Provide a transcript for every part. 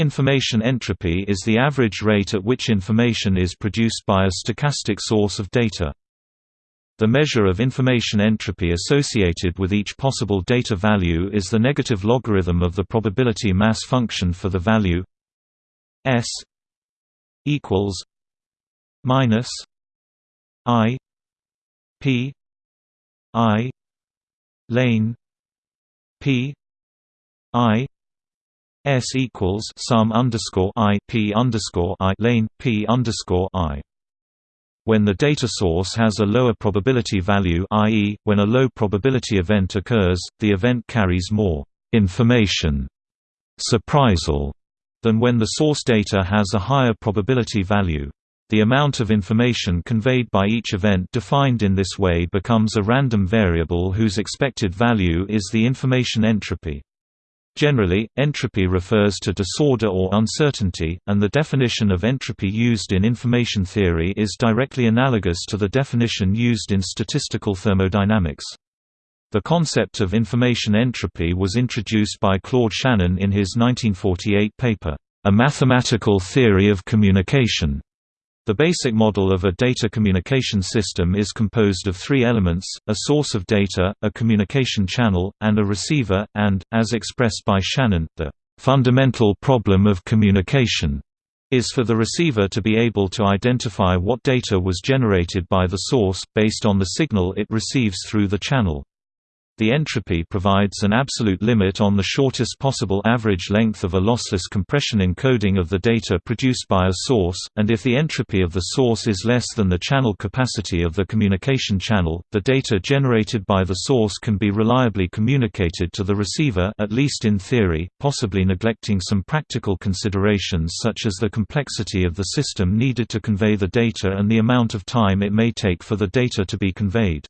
Information entropy is the average rate at which information is produced by a stochastic source of data. The measure of information entropy associated with each possible data value is the negative logarithm of the probability mass function for the value s equals minus i p i lane p i s equals sum underscore i p underscore i lane p underscore i when the data source has a lower probability value i.e., when a low probability event occurs, the event carries more information surprisal than when the source data has a higher probability value. The amount of information conveyed by each event defined in this way becomes a random variable whose expected value is the information entropy. Generally, entropy refers to disorder or uncertainty, and the definition of entropy used in information theory is directly analogous to the definition used in statistical thermodynamics. The concept of information entropy was introduced by Claude Shannon in his 1948 paper, A Mathematical Theory of Communication. The basic model of a data communication system is composed of three elements, a source of data, a communication channel, and a receiver, and, as expressed by Shannon, the fundamental problem of communication is for the receiver to be able to identify what data was generated by the source, based on the signal it receives through the channel. The entropy provides an absolute limit on the shortest possible average length of a lossless compression encoding of the data produced by a source, and if the entropy of the source is less than the channel capacity of the communication channel, the data generated by the source can be reliably communicated to the receiver at least in theory, possibly neglecting some practical considerations such as the complexity of the system needed to convey the data and the amount of time it may take for the data to be conveyed.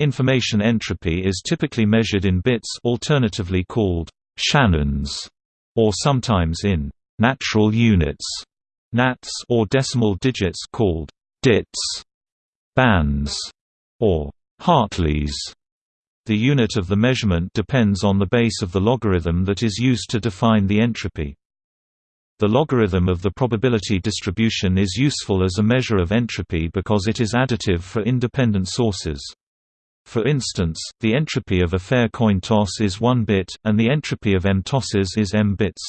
Information entropy is typically measured in bits alternatively called Shannons, or sometimes in natural units nats or decimal digits called dits, bans, or Hartleys. The unit of the measurement depends on the base of the logarithm that is used to define the entropy. The logarithm of the probability distribution is useful as a measure of entropy because it is additive for independent sources. For instance, the entropy of a fair coin toss is 1 bit, and the entropy of m tosses is m bits.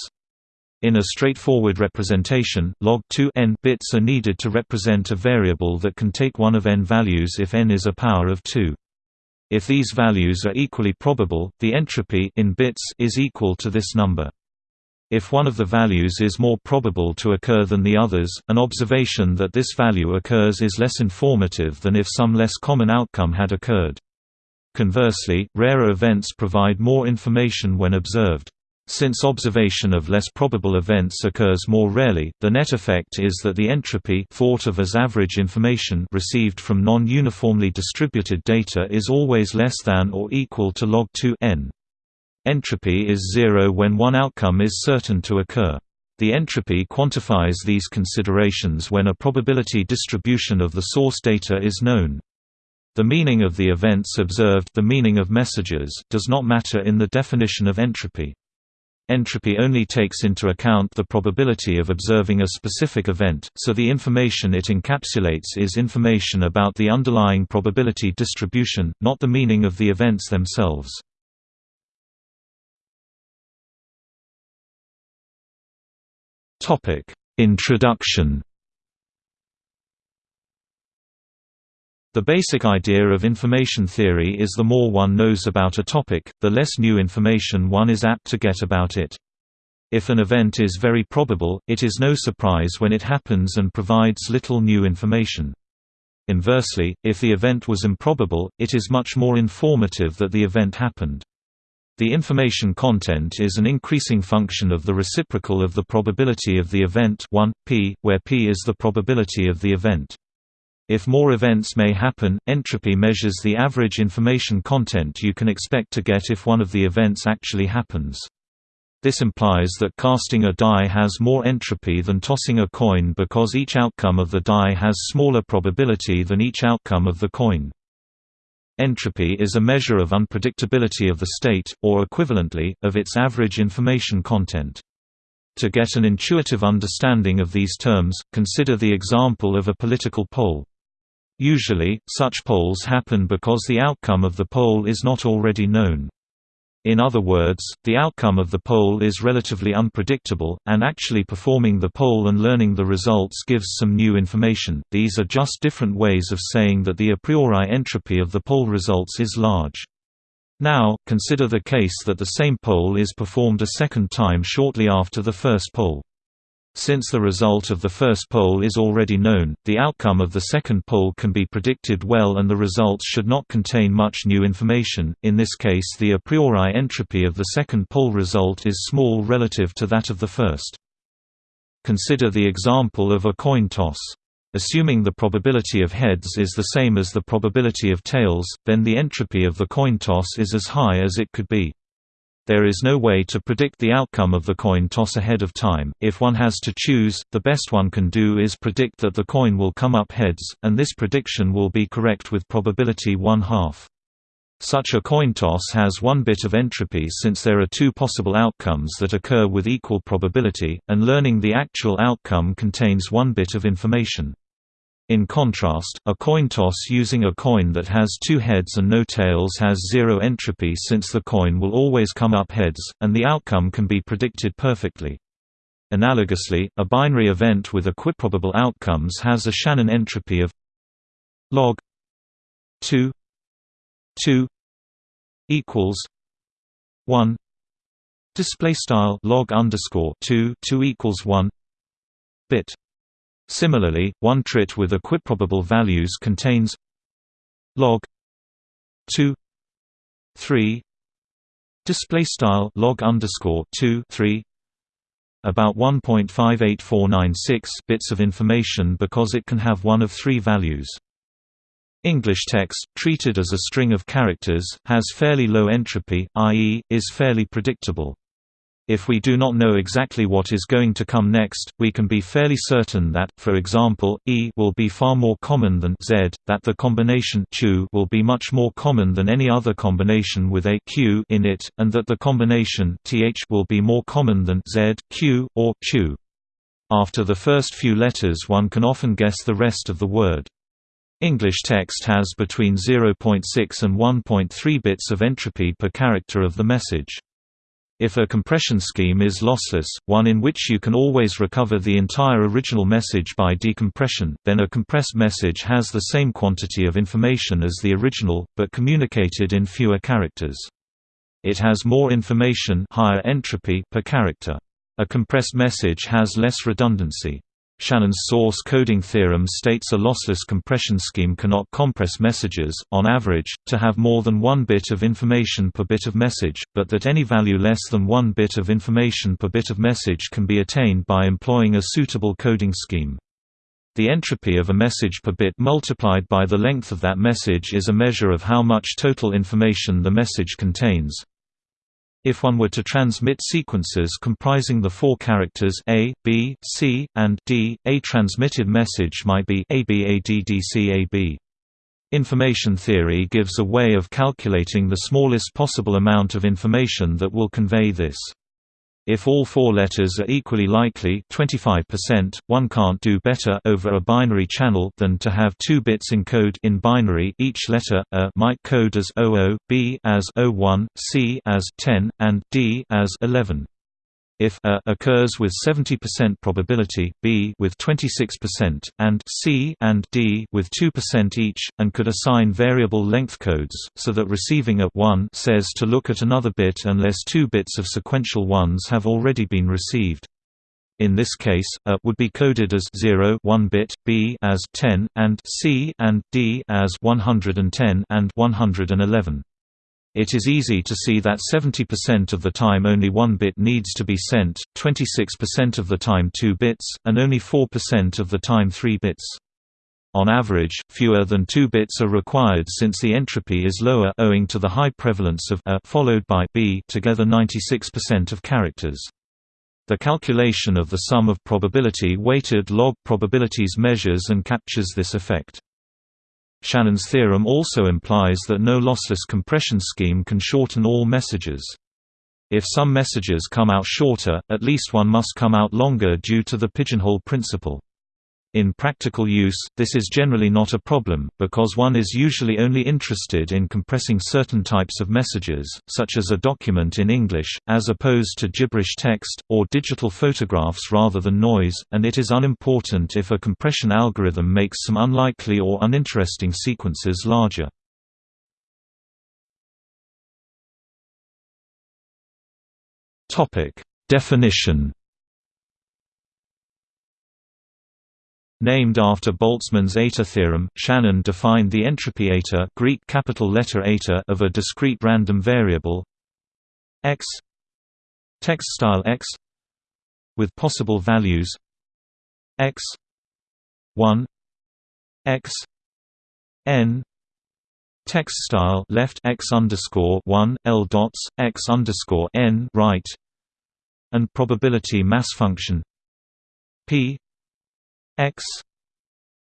In a straightforward representation, log 2 n bits are needed to represent a variable that can take one of n values if n is a power of 2. If these values are equally probable, the entropy in bits is equal to this number. If one of the values is more probable to occur than the others, an observation that this value occurs is less informative than if some less common outcome had occurred. Conversely, rarer events provide more information when observed. Since observation of less probable events occurs more rarely, the net effect is that the entropy thought of as average information received from non-uniformly distributed data is always less than or equal to log 2 n. Entropy is zero when one outcome is certain to occur. The entropy quantifies these considerations when a probability distribution of the source data is known. The meaning of the events observed the meaning of messages does not matter in the definition of entropy. Entropy only takes into account the probability of observing a specific event, so the information it encapsulates is information about the underlying probability distribution, not the meaning of the events themselves. Introduction The basic idea of information theory is the more one knows about a topic, the less new information one is apt to get about it. If an event is very probable, it is no surprise when it happens and provides little new information. Inversely, if the event was improbable, it is much more informative that the event happened. The information content is an increasing function of the reciprocal of the probability of the event 1, p, where p is the probability of the event. If more events may happen, entropy measures the average information content you can expect to get if one of the events actually happens. This implies that casting a die has more entropy than tossing a coin because each outcome of the die has smaller probability than each outcome of the coin. Entropy is a measure of unpredictability of the state, or equivalently, of its average information content. To get an intuitive understanding of these terms, consider the example of a political poll. Usually, such polls happen because the outcome of the poll is not already known. In other words, the outcome of the poll is relatively unpredictable, and actually performing the poll and learning the results gives some new information. These are just different ways of saying that the a priori entropy of the poll results is large. Now, consider the case that the same poll is performed a second time shortly after the first poll. Since the result of the first poll is already known, the outcome of the second poll can be predicted well and the results should not contain much new information. In this case, the a priori entropy of the second poll result is small relative to that of the first. Consider the example of a coin toss. Assuming the probability of heads is the same as the probability of tails, then the entropy of the coin toss is as high as it could be. There is no way to predict the outcome of the coin toss ahead of time. If one has to choose, the best one can do is predict that the coin will come up heads, and this prediction will be correct with probability one half. Such a coin toss has one bit of entropy since there are two possible outcomes that occur with equal probability, and learning the actual outcome contains one bit of information. In contrast, a coin toss using a coin that has two heads and no tails has zero entropy since the coin will always come up heads, and the outcome can be predicted perfectly. Analogously, a binary event with equiprobable outcomes has a Shannon entropy of log 2 2 equals 1 display style log underscore 2 2 equals 1 bit Similarly, one trit with equiprobable values contains log 2 3 display style log underscore 2 3 about 1.58496 bits of information because it can have one of three values. English text, treated as a string of characters, has fairly low entropy, i.e., is fairly predictable. If we do not know exactly what is going to come next, we can be fairly certain that, for example, E will be far more common than Z, that the combination Q will be much more common than any other combination with a Q in it, and that the combination TH will be more common than Z, Q, or Q. After the first few letters one can often guess the rest of the word. English text has between 0.6 and 1.3 bits of entropy per character of the message. If a compression scheme is lossless, one in which you can always recover the entire original message by decompression, then a compressed message has the same quantity of information as the original, but communicated in fewer characters. It has more information higher entropy per character. A compressed message has less redundancy. Shannon's source coding theorem states a lossless compression scheme cannot compress messages, on average, to have more than one bit of information per bit of message, but that any value less than one bit of information per bit of message can be attained by employing a suitable coding scheme. The entropy of a message per bit multiplied by the length of that message is a measure of how much total information the message contains. If one were to transmit sequences comprising the four characters A, B, C, and D, a transmitted message might be ABADDCAB. Information theory gives a way of calculating the smallest possible amount of information that will convey this. If all four letters are equally likely 25%, one can't do better over a binary channel than to have two bits encode in binary each letter A might code as 00, B as 01, C as 10, and D as 11. If A occurs with 70% probability, B with 26%, and C and D with 2% each, and could assign variable length codes, so that receiving a 1 says to look at another bit unless two bits of sequential ones have already been received. In this case, A would be coded as 0 1 bit, B as 10, and C and D as 110 and 111. It is easy to see that 70% of the time only one bit needs to be sent, 26% of the time two bits, and only 4% of the time three bits. On average, fewer than two bits are required since the entropy is lower owing to the high prevalence of A followed by B together 96% of characters. The calculation of the sum of probability-weighted log probabilities measures and captures this effect. Shannon's theorem also implies that no lossless compression scheme can shorten all messages. If some messages come out shorter, at least one must come out longer due to the pigeonhole principle. In practical use, this is generally not a problem, because one is usually only interested in compressing certain types of messages, such as a document in English, as opposed to gibberish text, or digital photographs rather than noise, and it is unimportant if a compression algorithm makes some unlikely or uninteresting sequences larger. Definition. Named after Boltzmann's eta theorem, Shannon defined the entropy eta, Greek capital letter eta of a discrete random variable x text style x with possible values x 1 x n text style left x underscore one l dots x underscore n right, and probability mass function p x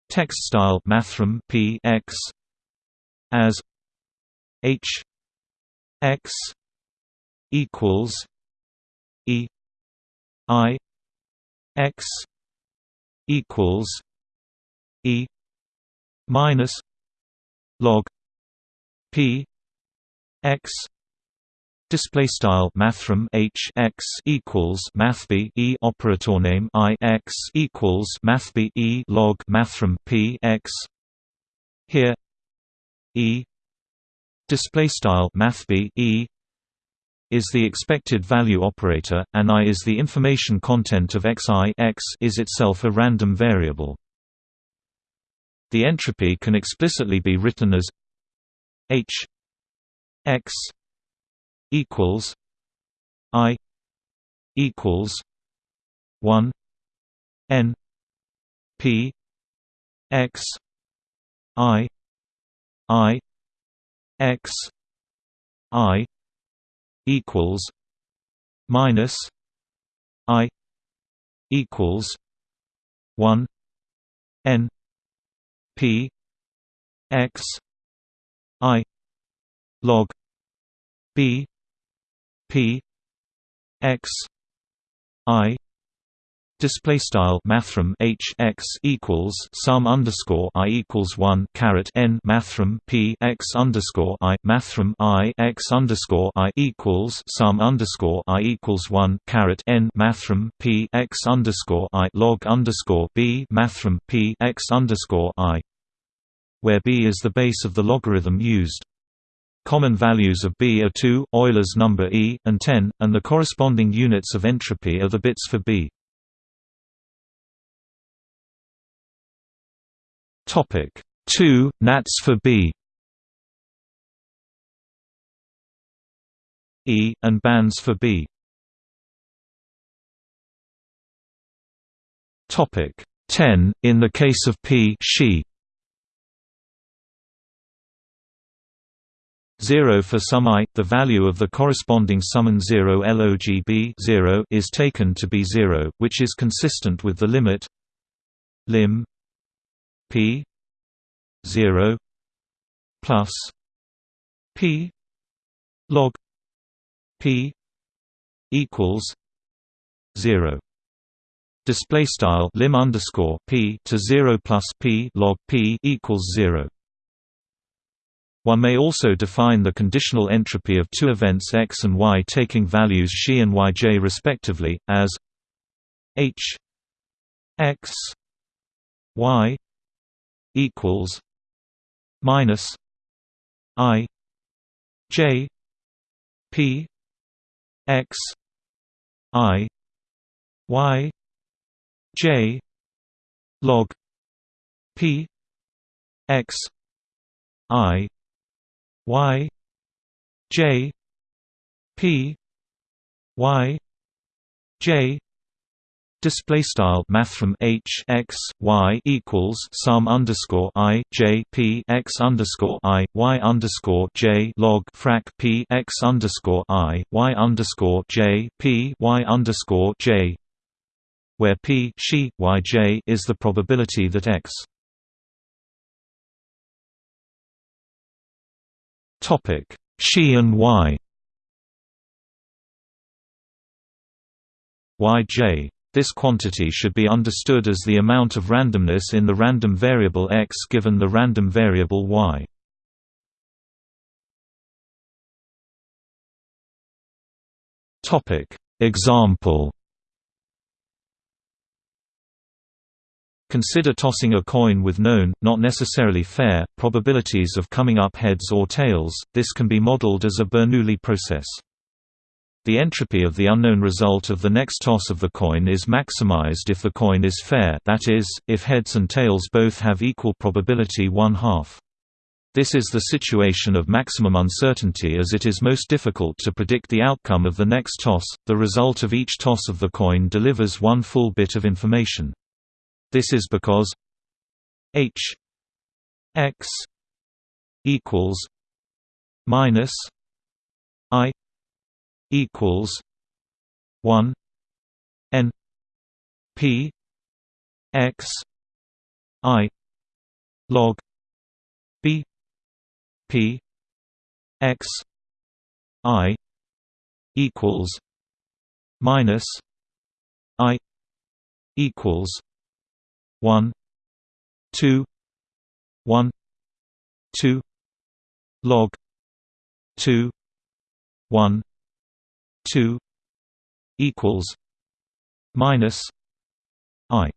text style mathrm p x as h x equals e i x equals e minus log p x display style mathrm h x equals mathb e operator name i x equals mathb e log mathrm p x. Here e display style mathb e is the expected value operator and i is the information content of xi x is itself a random variable. The entropy can explicitly be written as H X equals I equals one N P X I I X I equals minus I equals one N P X I log B P X I Display style mathrm h x equals sum underscore i equals one caret n mathrm p x underscore i mathrm i x underscore i equals sum underscore i equals one caret n mathrm p x underscore i log underscore b mathrm p x underscore i where b is the base of the logarithm used. Common values of b are 2, Euler's number e, and 10, and the corresponding units of entropy are the bits for b. Topic 2 nats for b. E and bans for b. Topic 10 in the case of p she 0 for some i, the value of the corresponding summand 0 logb 0 is taken to be 0, which is consistent with the limit lim p 0 plus p log p equals 0 display style lim underscore p to 0 plus p log p equals 0 one may also define the conditional entropy of two events x and y taking values xi and yj respectively, as h x y equals minus i j p x i y j log p x i y j p y j display style mathrm h x y equals sum underscore i j p x underscore i y underscore j log frac p x underscore i y underscore j p y underscore j, where p she y j is the probability that x Topic: Xi and Y. yj. This quantity should be understood as the amount of randomness in the random variable x given the random variable y. Topic Example Consider tossing a coin with known, not necessarily fair, probabilities of coming up heads or tails. This can be modeled as a Bernoulli process. The entropy of the unknown result of the next toss of the coin is maximized if the coin is fair that is, if heads and tails both have equal probability one-half. This is the situation of maximum uncertainty as it is most difficult to predict the outcome of the next toss. The result of each toss of the coin delivers one full bit of information. This is because h x equals minus i equals one n p x i log b p x i equals minus i equals one two one two log two one two equals minus I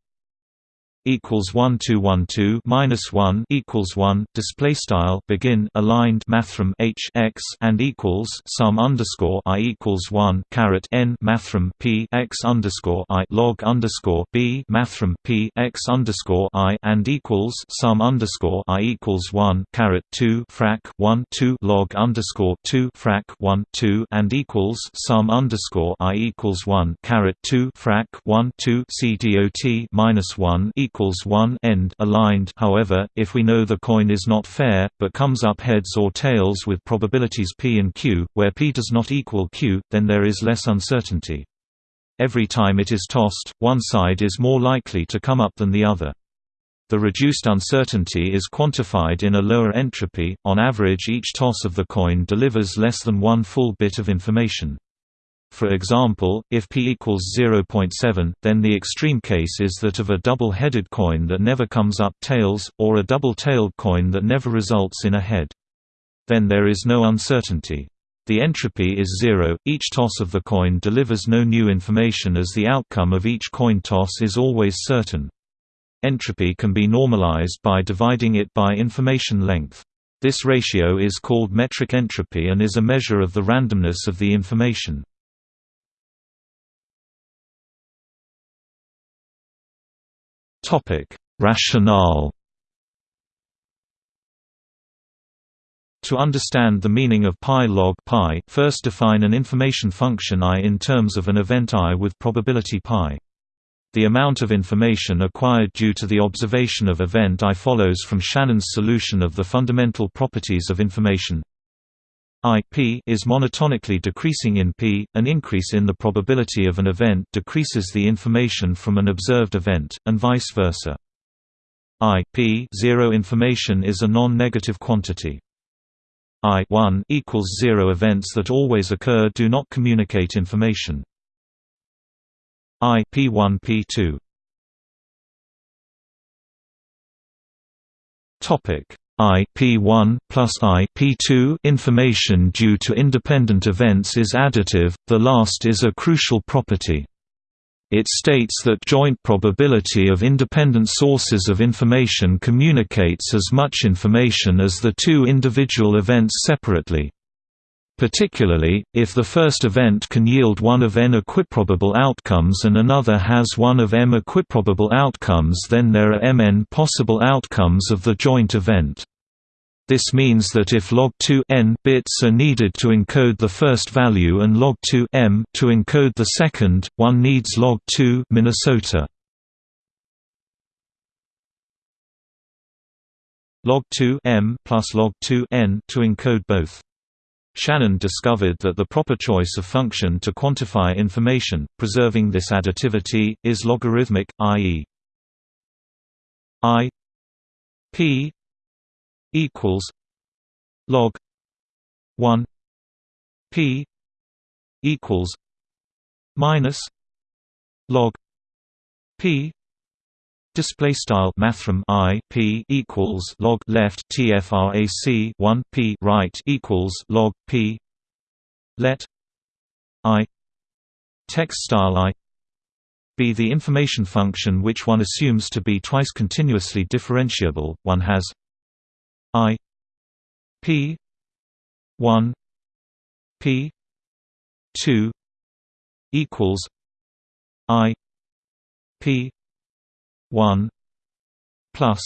equals one two one two minus one equals one display style begin aligned mathrm h x and equals sum underscore i equals one caret n mathrm p x underscore i log underscore b mathrm p x underscore i and equals sum underscore i equals one caret two frac one two log underscore two frac one two and equals sum underscore i equals one caret two frac one two c dot minus one equals equals 1 end aligned however, if we know the coin is not fair, but comes up heads or tails with probabilities p and q, where p does not equal q, then there is less uncertainty. Every time it is tossed, one side is more likely to come up than the other. The reduced uncertainty is quantified in a lower entropy, on average each toss of the coin delivers less than one full bit of information. For example, if p equals 0.7, then the extreme case is that of a double-headed coin that never comes up tails, or a double-tailed coin that never results in a head. Then there is no uncertainty. The entropy is zero, each toss of the coin delivers no new information as the outcome of each coin toss is always certain. Entropy can be normalized by dividing it by information length. This ratio is called metric entropy and is a measure of the randomness of the information. Topic: Rationale. To understand the meaning of pi log pi, first define an information function i in terms of an event i with probability pi. The amount of information acquired due to the observation of event i follows from Shannon's solution of the fundamental properties of information I p is monotonically decreasing in p, an increase in the probability of an event decreases the information from an observed event, and vice versa. I p zero information is a non-negative quantity. I 1 equals 0 events that always occur do not communicate information. I p1 p2 Topic IP1 plus IP2 information due to independent events is additive, the last is a crucial property. It states that joint probability of independent sources of information communicates as much information as the two individual events separately particularly, if the first event can yield one of n equiprobable outcomes and another has one of m equiprobable outcomes then there are mn possible outcomes of the joint event. This means that if log2 n bits are needed to encode the first value and log2 m to encode the second, one needs log2 Minnesota. log2 m plus log2 n to encode both. Shannon discovered that the proper choice of function to quantify information, preserving this additivity, is logarithmic, i.e. i p equals log 1 p equals minus log p display style mathrm i p equals log left tfrac 1 p right equals log p let i text style i be the information function which one assumes to be twice continuously differentiable. One has i p 1 p 2 equals i p 1 plus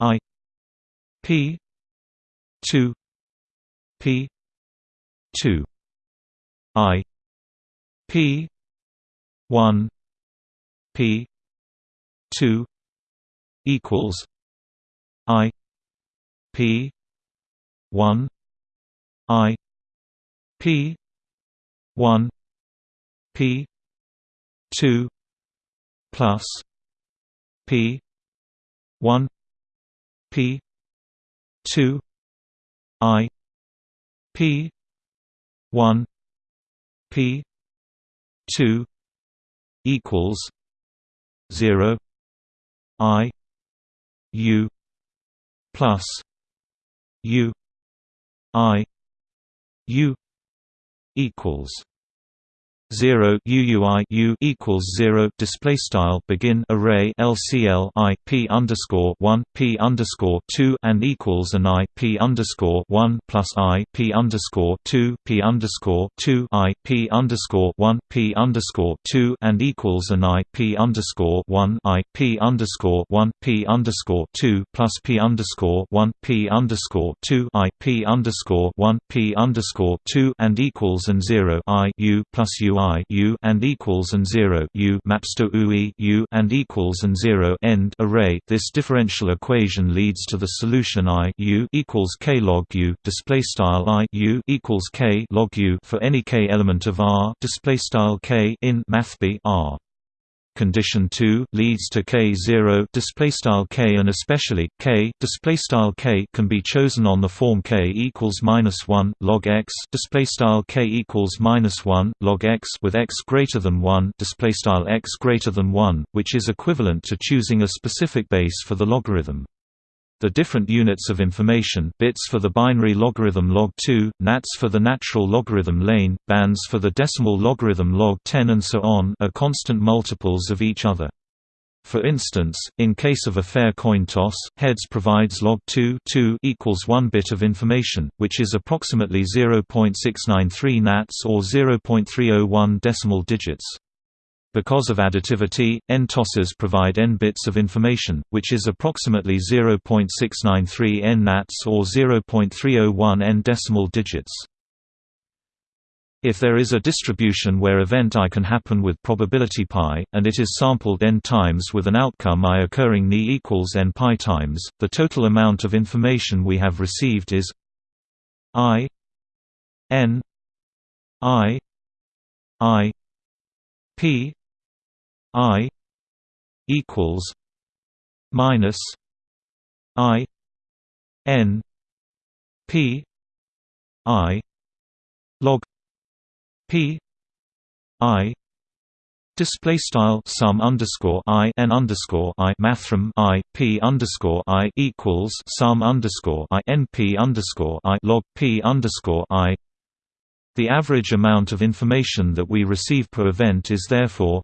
i p 2 p 2 i p 1 p 2 equals i p 1 i p 1 p 2 plus p 1 p 2 i p 1 p 2 equals 0 i u plus u i u equals 0 UUI U equals 0 display style begin array LCL I P underscore 1 P underscore 2 and equals an I P underscore 1 plus I P underscore 2 P underscore 2 I P underscore 1 P underscore 2 and equals an I P underscore 1 I P underscore 1 P underscore 2 plus P underscore 1 P underscore 2 I P underscore 1 P underscore 2 and equals an 0 I U plus U i u and equals and 0 u maps to ui u and equals and 0 end array. This differential equation leads to the solution i u equals k log u display style i u equals k log u for any k element of R display style k in mathb R condition 2 leads to k0 display style k and especially k display style k can be chosen on the form k equals minus 1 log x display style k equals minus 1 log x with x greater than 1 display style x greater than 1 which is equivalent to choosing a specific base for the logarithm the different units of information bits for the binary logarithm log2, nats for the natural logarithm lane, bans for the decimal logarithm log10 and so on are constant multiples of each other. For instance, in case of a fair coin toss, heads provides log 2, 2 equals 1 bit of information, which is approximately 0.693 nats or 0.301 decimal digits. Because of additivity, n tosses provide n bits of information, which is approximately 0.693 n nats or 0.301 n decimal digits. If there is a distribution where event i can happen with probability pi, and it is sampled n times with an outcome i occurring ni equals n pi times, the total amount of information we have received is i n i i p I equals minus I N P I log P I Display style sum underscore i n underscore i mathrm i p underscore i equals sum underscore i n p underscore i log p underscore i. The average amount of information that we receive per event is therefore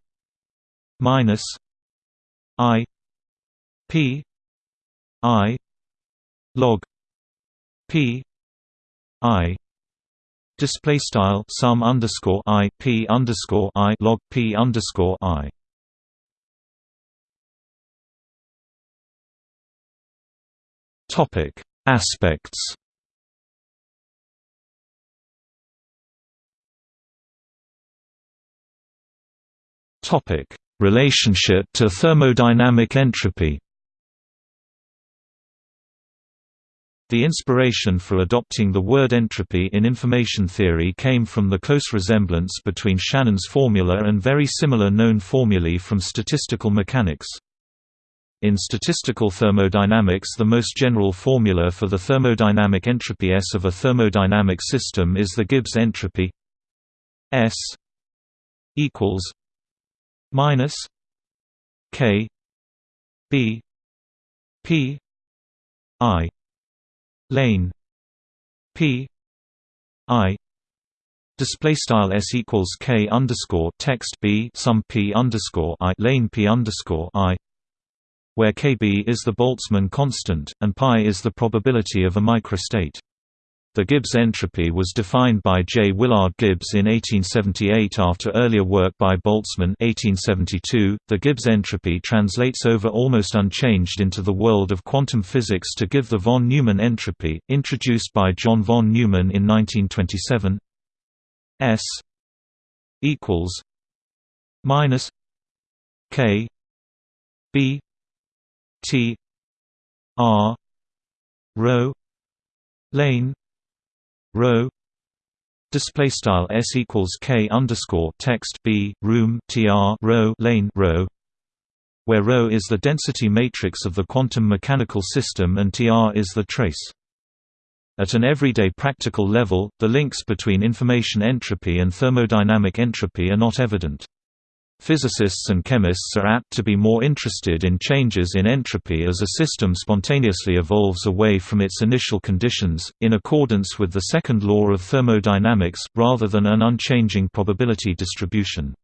minus I P I log P I display style sum underscore I P underscore I log P underscore I. Topic aspects. Topic Relationship to thermodynamic entropy The inspiration for adopting the word entropy in information theory came from the close resemblance between Shannon's formula and very similar known formulae from statistical mechanics. In statistical thermodynamics the most general formula for the thermodynamic entropy S of a thermodynamic system is the Gibbs entropy S equals minus k b p i lane p i display style s equals k underscore text b sum p underscore i lane p underscore i where kb is the Boltzmann constant and pi is the probability of a microstate. The Gibbs entropy was defined by J. Willard Gibbs in 1878 after earlier work by Boltzmann 1872. .The Gibbs entropy translates over almost unchanged into the world of quantum physics to give the von Neumann entropy, introduced by John von Neumann in 1927 S equals minus K B T R rho lane rho display style s equals k underscore text b room tr rho lane rho where rho is the density matrix of the quantum mechanical system and tr is the trace at an everyday practical level, the links between information entropy and thermodynamic entropy are not evident. Physicists and chemists are apt to be more interested in changes in entropy as a system spontaneously evolves away from its initial conditions, in accordance with the second law of thermodynamics, rather than an unchanging probability distribution.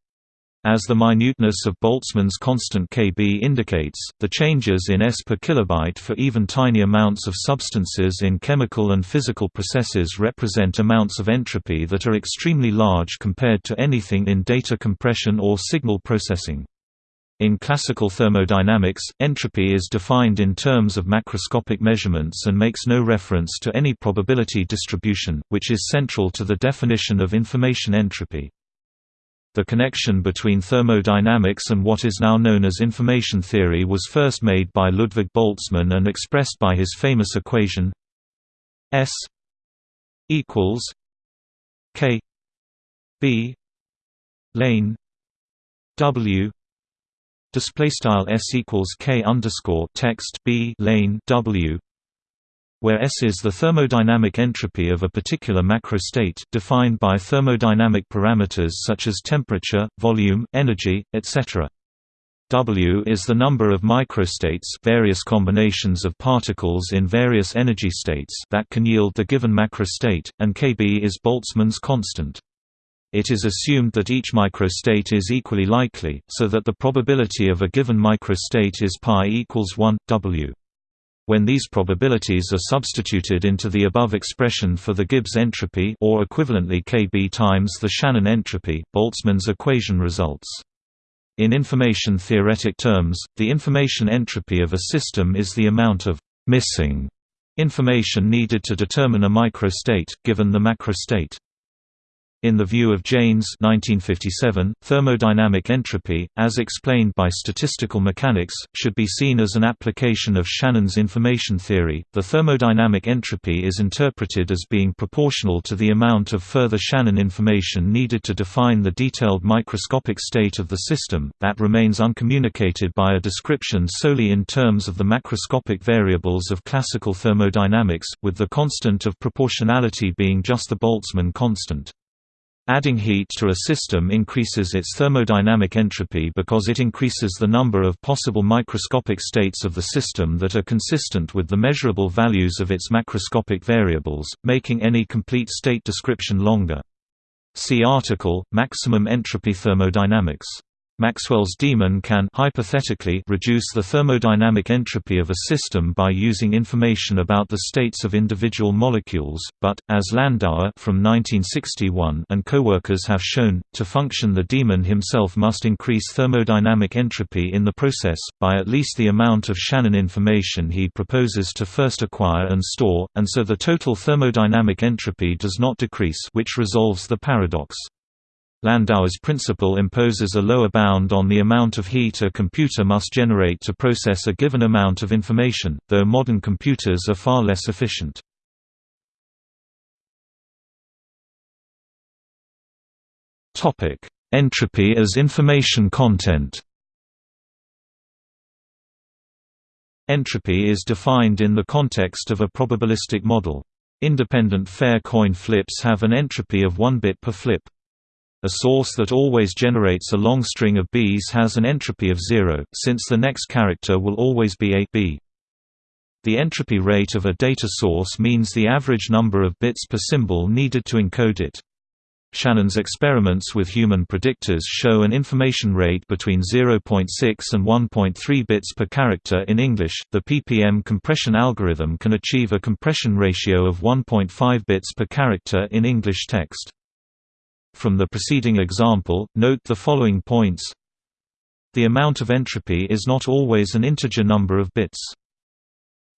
As the minuteness of Boltzmann's constant Kb indicates, the changes in S per kilobyte for even tiny amounts of substances in chemical and physical processes represent amounts of entropy that are extremely large compared to anything in data compression or signal processing. In classical thermodynamics, entropy is defined in terms of macroscopic measurements and makes no reference to any probability distribution, which is central to the definition of information entropy. The connection between thermodynamics and what is now known as information theory was first made by Ludwig Boltzmann and expressed by his famous equation S equals K B lane W display style S equals K underscore text B lane W where S is the thermodynamic entropy of a particular macrostate, defined by thermodynamic parameters such as temperature, volume, energy, etc. W is the number of microstates various combinations of particles in various energy states that can yield the given macrostate, and Kb is Boltzmann's constant. It is assumed that each microstate is equally likely, so that the probability of a given microstate is pi equals 1, W. When these probabilities are substituted into the above expression for the Gibbs entropy or equivalently Kb times the Shannon entropy, Boltzmann's equation results. In information theoretic terms, the information entropy of a system is the amount of missing information needed to determine a microstate, given the macrostate. In the view of Jaynes 1957, thermodynamic entropy, as explained by statistical mechanics, should be seen as an application of Shannon's information theory. The thermodynamic entropy is interpreted as being proportional to the amount of further Shannon information needed to define the detailed microscopic state of the system, that remains uncommunicated by a description solely in terms of the macroscopic variables of classical thermodynamics, with the constant of proportionality being just the Boltzmann constant. Adding heat to a system increases its thermodynamic entropy because it increases the number of possible microscopic states of the system that are consistent with the measurable values of its macroscopic variables, making any complete state description longer. See article, Maximum entropy thermodynamics Maxwell's demon can hypothetically reduce the thermodynamic entropy of a system by using information about the states of individual molecules, but, as Landauer from 1961 and coworkers have shown, to function the demon himself must increase thermodynamic entropy in the process, by at least the amount of Shannon information he proposes to first acquire and store, and so the total thermodynamic entropy does not decrease which resolves the paradox. Landauer's principle imposes a lower bound on the amount of heat a computer must generate to process a given amount of information, though modern computers are far less efficient. Entropy as information content Entropy is defined in the context of a probabilistic model. Independent fair coin flips have an entropy of 1 bit per flip. A source that always generates a long string of Bs has an entropy of zero, since the next character will always be a B. The entropy rate of a data source means the average number of bits per symbol needed to encode it. Shannon's experiments with human predictors show an information rate between 0.6 and 1.3 bits per character in English. The PPM compression algorithm can achieve a compression ratio of 1.5 bits per character in English text. From the preceding example, note the following points. The amount of entropy is not always an integer number of bits.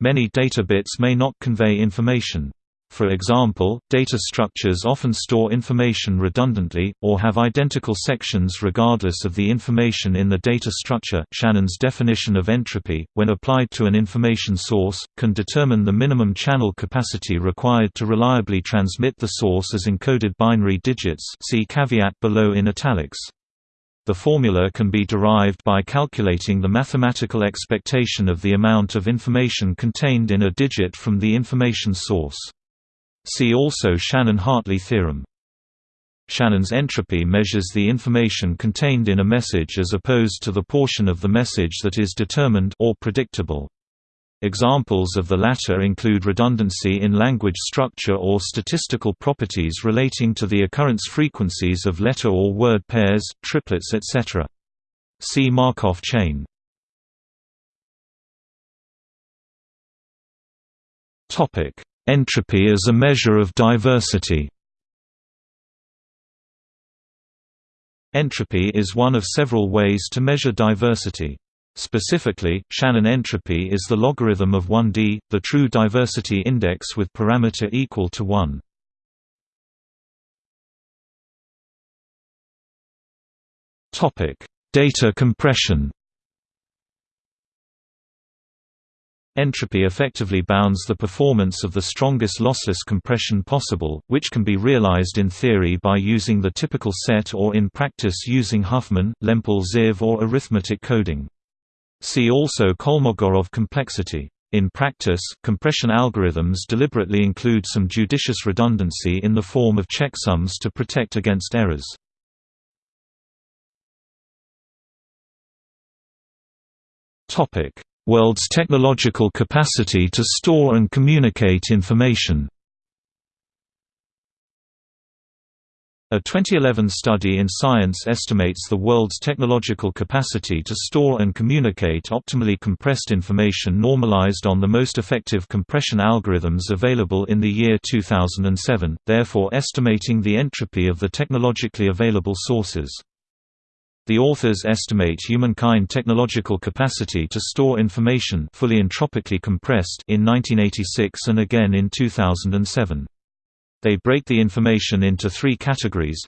Many data bits may not convey information. For example, data structures often store information redundantly, or have identical sections regardless of the information in the data structure. Shannon's definition of entropy, when applied to an information source, can determine the minimum channel capacity required to reliably transmit the source as encoded binary digits. See caveat below in italics. The formula can be derived by calculating the mathematical expectation of the amount of information contained in a digit from the information source. See also Shannon-Hartley theorem. Shannon's entropy measures the information contained in a message as opposed to the portion of the message that is determined or predictable. Examples of the latter include redundancy in language structure or statistical properties relating to the occurrence frequencies of letter or word pairs, triplets etc. See Markov chain. Topic: Entropy as a measure of diversity Entropy is one of several ways to measure diversity. Specifically, Shannon entropy is the logarithm of 1d, the true diversity index with parameter equal to 1. Data compression Entropy effectively bounds the performance of the strongest lossless compression possible, which can be realized in theory by using the typical set or in practice using Huffman, Lempel-Ziv or arithmetic coding. See also Kolmogorov complexity. In practice, compression algorithms deliberately include some judicious redundancy in the form of checksums to protect against errors. Topic: World's technological capacity to store and communicate information. A 2011 study in Science estimates the world's technological capacity to store and communicate optimally compressed information normalized on the most effective compression algorithms available in the year 2007, therefore estimating the entropy of the technologically available sources. The authors estimate humankind technological capacity to store information fully entropically compressed in 1986 and again in 2007. They break the information into three categories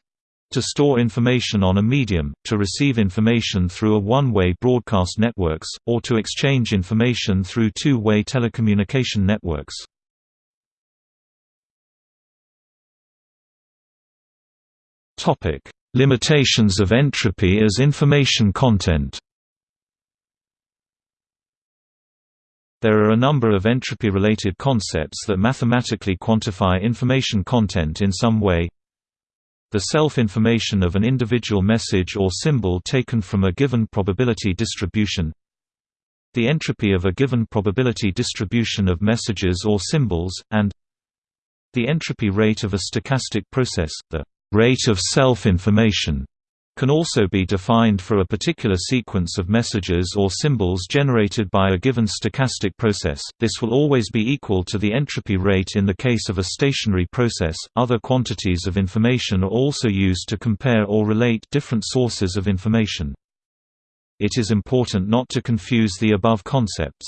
to store information on a medium, to receive information through a one-way broadcast networks, or to exchange information through two-way telecommunication networks. Limitations of entropy as information content There are a number of entropy-related concepts that mathematically quantify information content in some way. The self-information of an individual message or symbol taken from a given probability distribution. The entropy of a given probability distribution of messages or symbols, and the entropy rate of a stochastic process, the rate of self-information can also be defined for a particular sequence of messages or symbols generated by a given stochastic process. This will always be equal to the entropy rate in the case of a stationary process. Other quantities of information are also used to compare or relate different sources of information. It is important not to confuse the above concepts.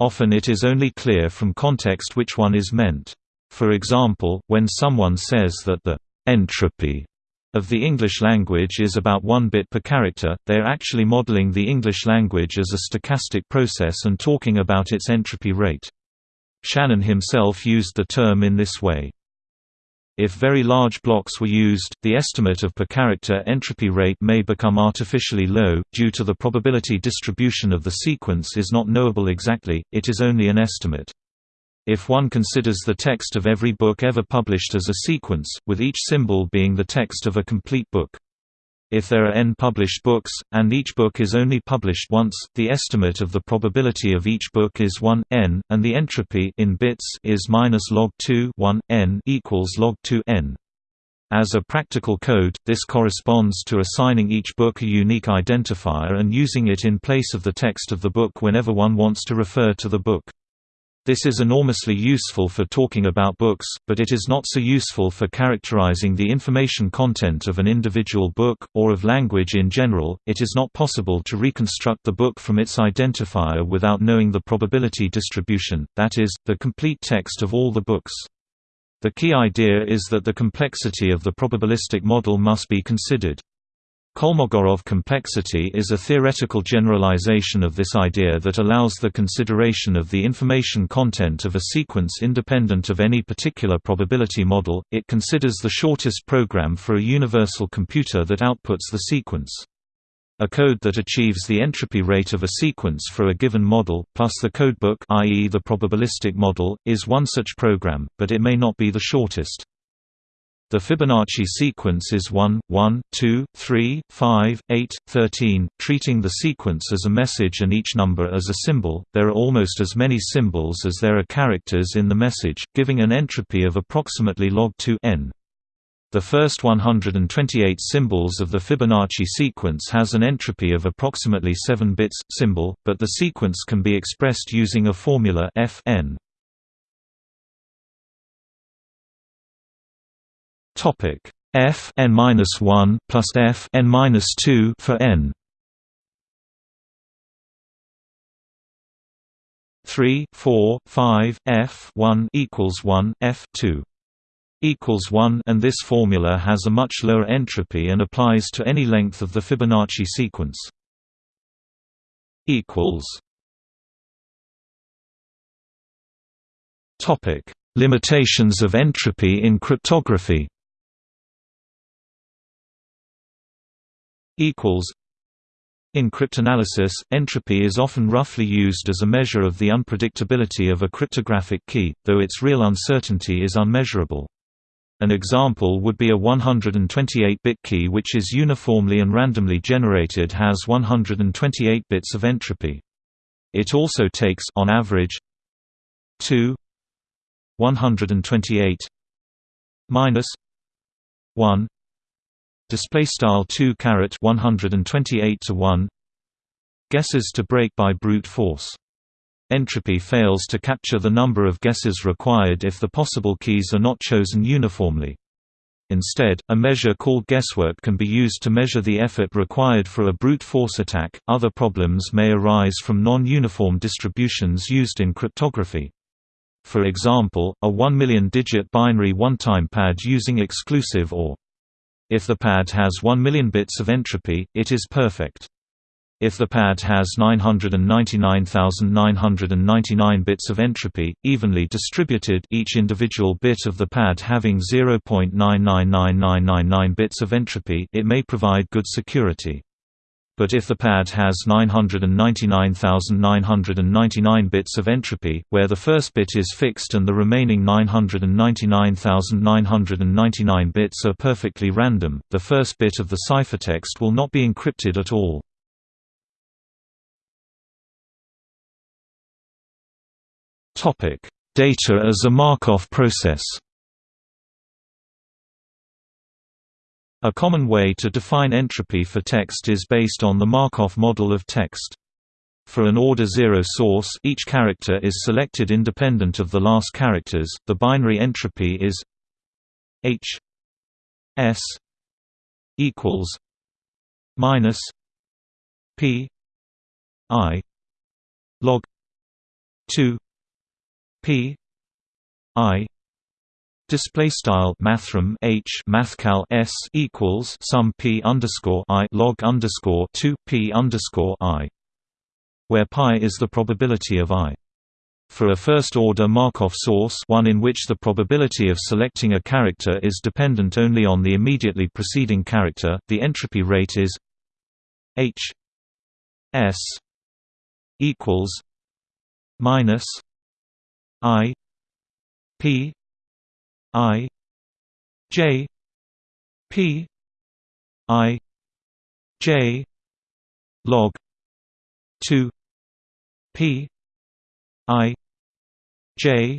Often it is only clear from context which one is meant. For example, when someone says that the entropy of the English language is about 1 bit per character, they are actually modeling the English language as a stochastic process and talking about its entropy rate. Shannon himself used the term in this way. If very large blocks were used, the estimate of per character entropy rate may become artificially low, due to the probability distribution of the sequence is not knowable exactly, it is only an estimate. If one considers the text of every book ever published as a sequence, with each symbol being the text of a complete book. If there are n published books, and each book is only published once, the estimate of the probability of each book is 1 n, and the entropy in bits is minus log 2 1 n equals log 2 n. As a practical code, this corresponds to assigning each book a unique identifier and using it in place of the text of the book whenever one wants to refer to the book. This is enormously useful for talking about books, but it is not so useful for characterizing the information content of an individual book, or of language in general. It is not possible to reconstruct the book from its identifier without knowing the probability distribution, that is, the complete text of all the books. The key idea is that the complexity of the probabilistic model must be considered. Kolmogorov complexity is a theoretical generalization of this idea that allows the consideration of the information content of a sequence independent of any particular probability model. It considers the shortest program for a universal computer that outputs the sequence. A code that achieves the entropy rate of a sequence for a given model, plus the codebook i.e. the probabilistic model, is one such program, but it may not be the shortest. The Fibonacci sequence is 1, 1, 2, 3, 5, 8, 13, treating the sequence as a message and each number as a symbol. There are almost as many symbols as there are characters in the message, giving an entropy of approximately log 2 n. The first 128 symbols of the Fibonacci sequence has an entropy of approximately 7 bits symbol, but the sequence can be expressed using a formula f n. Topic f n minus 1 plus f n minus 2 for n. 3, 4, 5, f 1 equals 1, f 2 equals 1 and this formula has a much lower entropy and applies to any length of the Fibonacci sequence. equals Topic: Limitations of entropy in cryptography. Equals in cryptanalysis, entropy is often roughly used as a measure of the unpredictability of a cryptographic key, though its real uncertainty is unmeasurable. An example would be a 128-bit key which is uniformly and randomly generated has 128 bits of entropy. It also takes on average 2 128 minus 1 display style 2 caret 128 to 1 guesses to break by brute force Entropy fails to capture the number of guesses required if the possible keys are not chosen uniformly. Instead, a measure called guesswork can be used to measure the effort required for a brute force attack. Other problems may arise from non uniform distributions used in cryptography. For example, a 1 million digit binary one-time pad using exclusive OR. If the pad has 1 million bits of entropy, it is perfect. If the pad has 999,999 bits of entropy, evenly distributed each individual bit of the pad having 0.999999 bits of entropy it may provide good security. But if the pad has 999,999 bits of entropy, where the first bit is fixed and the remaining 999,999 bits are perfectly random, the first bit of the ciphertext will not be encrypted at all. Data as a Markov process. A common way to define entropy for text is based on the Markov model of text. For an order 0 source, each character is selected independent of the last characters. The binary entropy is h s equals minus p i log 2 P I display style mathrm H mathcal S equals sum P underscore I log underscore 2 P underscore I where pi is the probability of I. For a first-order Markov source one in which the probability of selecting a character is dependent only on the immediately preceding character, the entropy rate is h s equals minus I P I J P I J log 2 P I J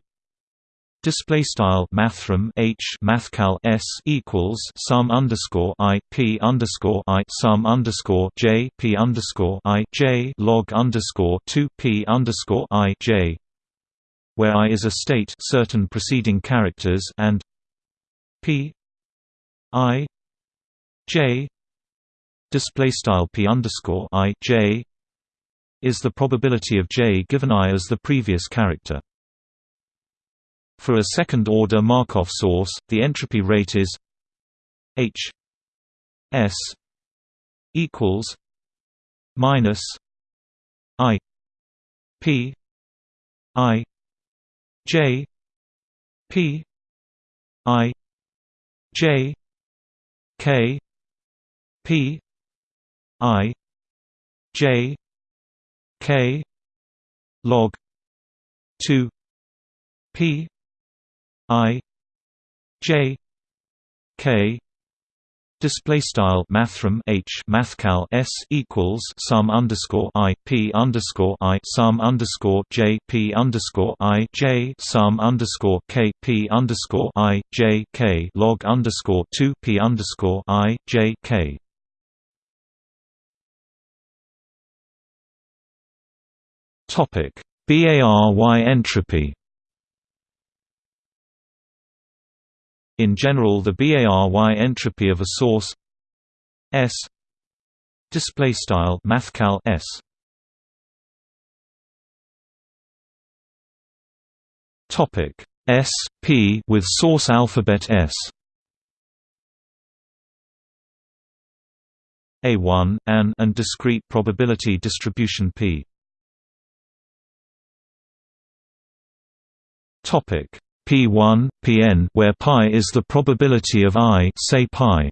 Display style mathrm h mathcal s equals sum underscore i p underscore i sum underscore j p underscore i j log underscore two p underscore i j, where i is a state certain preceding characters and p i j display style p underscore i j is the probability of j given i as the previous character. For a second-order Markov source, the entropy rate is h s equals minus i p i j p i j k p i j k log 2 p I J K Display style mathrm H mathcal S equals sum underscore I P underscore I sum underscore J P underscore I J sum underscore K P underscore I J K log underscore two P underscore I J K. Topic b-ary entropy In general the b-ary entropy of a source S display style mathcal S. Topic S P with source alphabet S. A1 an and discrete probability distribution P. Topic P1, Pn where pi is the probability of i say pi.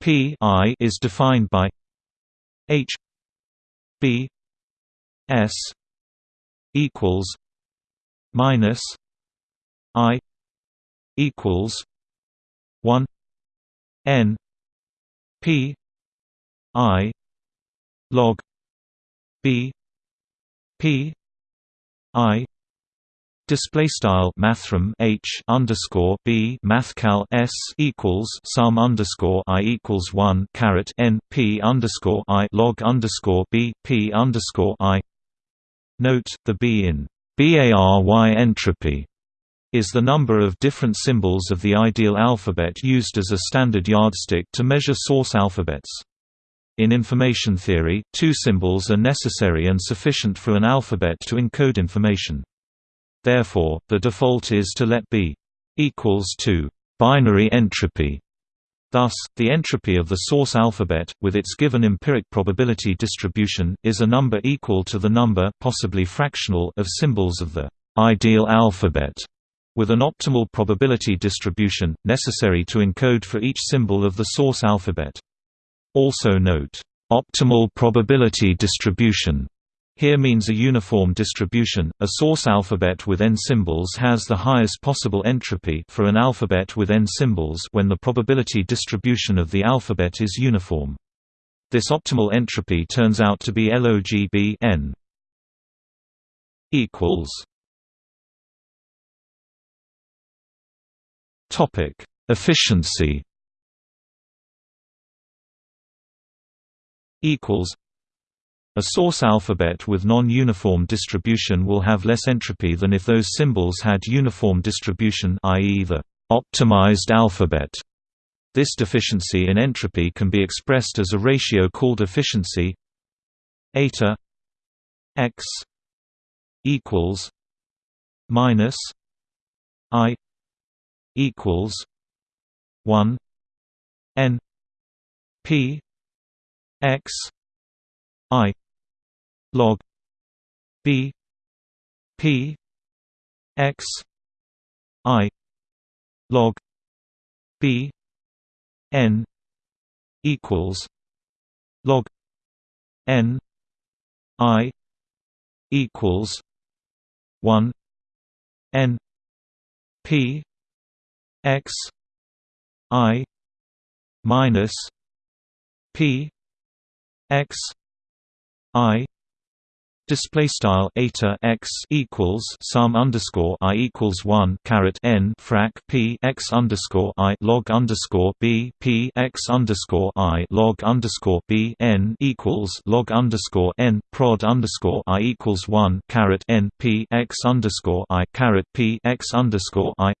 P i is defined by h b s equals minus i equals 1 n p i log b P I display style mathrm H underscore B mathcal S equals sum underscore I equals one caret N P underscore I log underscore B P underscore I Note the B in b-ary entropy is the number of different symbols of the ideal alphabet used as a standard yardstick to measure source alphabets. In information theory, two symbols are necessary and sufficient for an alphabet to encode information. Therefore, the default is to let b equals to binary entropy. Thus, the entropy of the source alphabet, with its given empiric probability distribution, is a number equal to the number possibly fractional of symbols of the ideal alphabet, with an optimal probability distribution, necessary to encode for each symbol of the source alphabet. Also note, "...optimal probability distribution." Here means a uniform distribution. A source alphabet with n symbols has the highest possible entropy for an alphabet with n symbols when the probability distribution of the alphabet is uniform. This optimal entropy turns out to be logb n equals Topic: Efficiency equals a source alphabet with non-uniform distribution will have less entropy than if those symbols had uniform distribution i.e. the optimized alphabet. This deficiency in entropy can be expressed as a ratio called efficiency eta x equals minus i equals 1 n p x i log b p x i log b n equals log n i equals one N P X I minus P X I Display style eta x equals sum underscore i equals one caret n frac p x underscore i log underscore b p x underscore i log underscore b n equals log underscore n prod underscore i equals one caret n p x underscore i caret p x underscore i.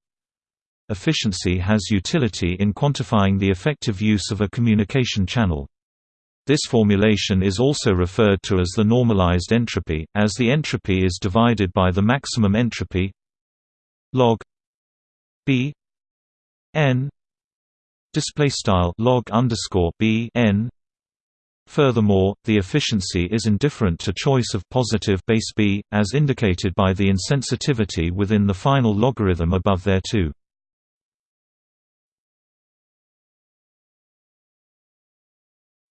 Efficiency has utility in quantifying the effective use of a communication channel. This formulation is also referred to as the normalized entropy, as the entropy is divided by the maximum entropy log b n display style log underscore b n. Furthermore, the efficiency is indifferent to choice of positive base b, as indicated by the insensitivity within the final logarithm above thereto.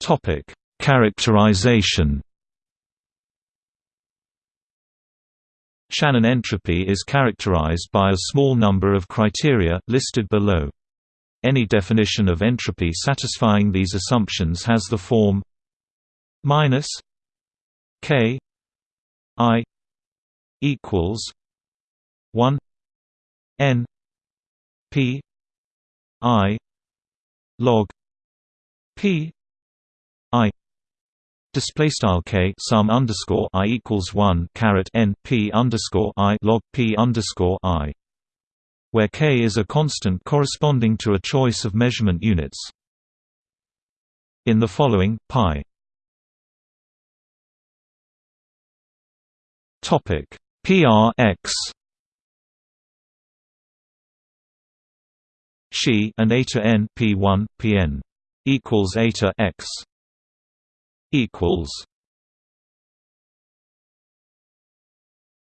Topic: Characterization. Shannon entropy is characterized by a small number of criteria, listed below. Any definition of entropy satisfying these assumptions has the form minus k i equals 1 n p i log p display style k sum underscore i equals one caret n p underscore i log p underscore i, where k is a constant corresponding to a choice of measurement units. In the following pi. Topic. Prx she and eta n p1 pn equals eta x equals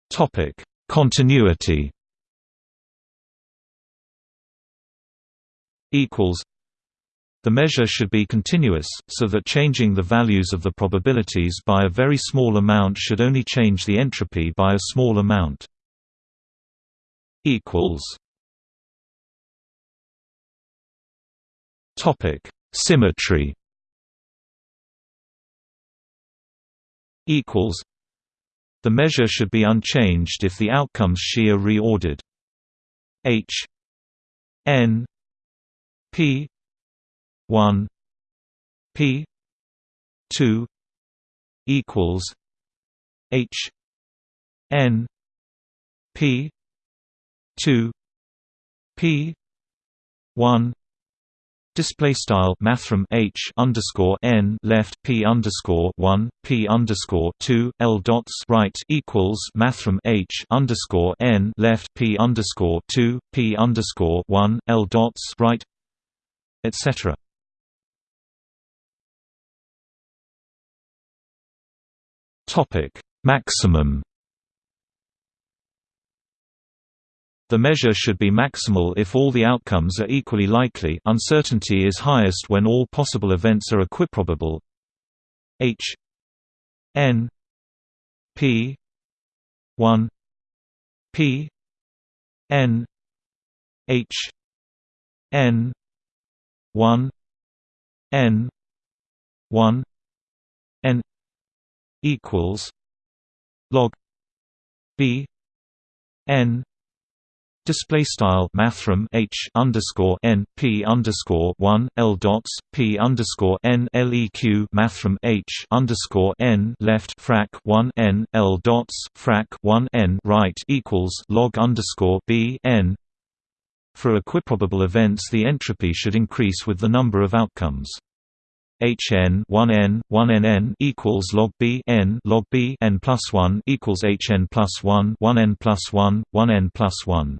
Topic: Continuity. Equals. The measure should be continuous, so that changing the values of the probabilities by a very small amount should only change the entropy by a small amount. Symmetry. Equals the measure should be unchanged if the outcomes she are reordered. H n p 1 p 2 equals h n p 2 p 1 Display style mathrm h underscore n left p underscore one p underscore two l dots right equals mathrm h underscore n left p underscore two p underscore one l dots right, etc. Topic maximum The measure should be maximal if all the outcomes are equally likely uncertainty is highest when all possible events are equiprobable. H n p 1 p n h n 1 n 1 n equals log b n Display style mathrm h underscore n p underscore one l dots p underscore n leq mathrm h underscore n left frac one n l dots frac one n right equals log underscore b n. For equiprobable events, the entropy should increase with the number of outcomes. Hn 1n 1nn equals log b n log b n plus 1 equals Hn plus 1 1n plus 1 1n plus 1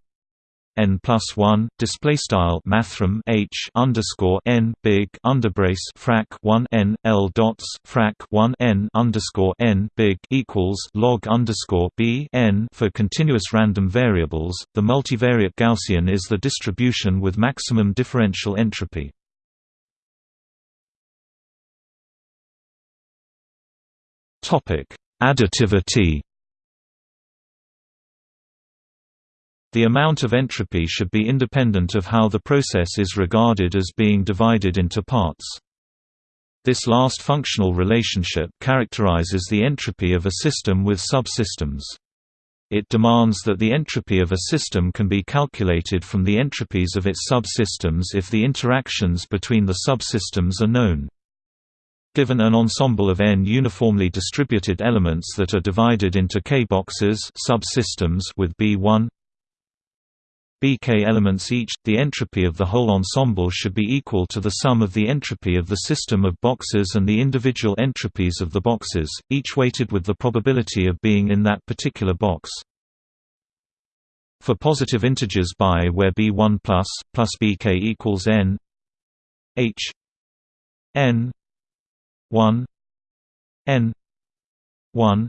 n plus one display style mathrm h underscore n big underbrace frac one n l dots frac one n underscore n big equals log underscore b n for continuous random variables. The multivariate Gaussian is the distribution with maximum differential entropy. Topic: Additivity The amount of entropy should be independent of how the process is regarded as being divided into parts. This last functional relationship characterizes the entropy of a system with subsystems. It demands that the entropy of a system can be calculated from the entropies of its subsystems if the interactions between the subsystems are known. Given an ensemble of n uniformly distributed elements that are divided into k-boxes subsystems with B1 bk elements each, the entropy of the whole ensemble should be equal to the sum of the entropy of the system of boxes and the individual entropies of the boxes, each weighted with the probability of being in that particular box. For positive integers by where b1 plus, plus bk equals n h n 1 n 1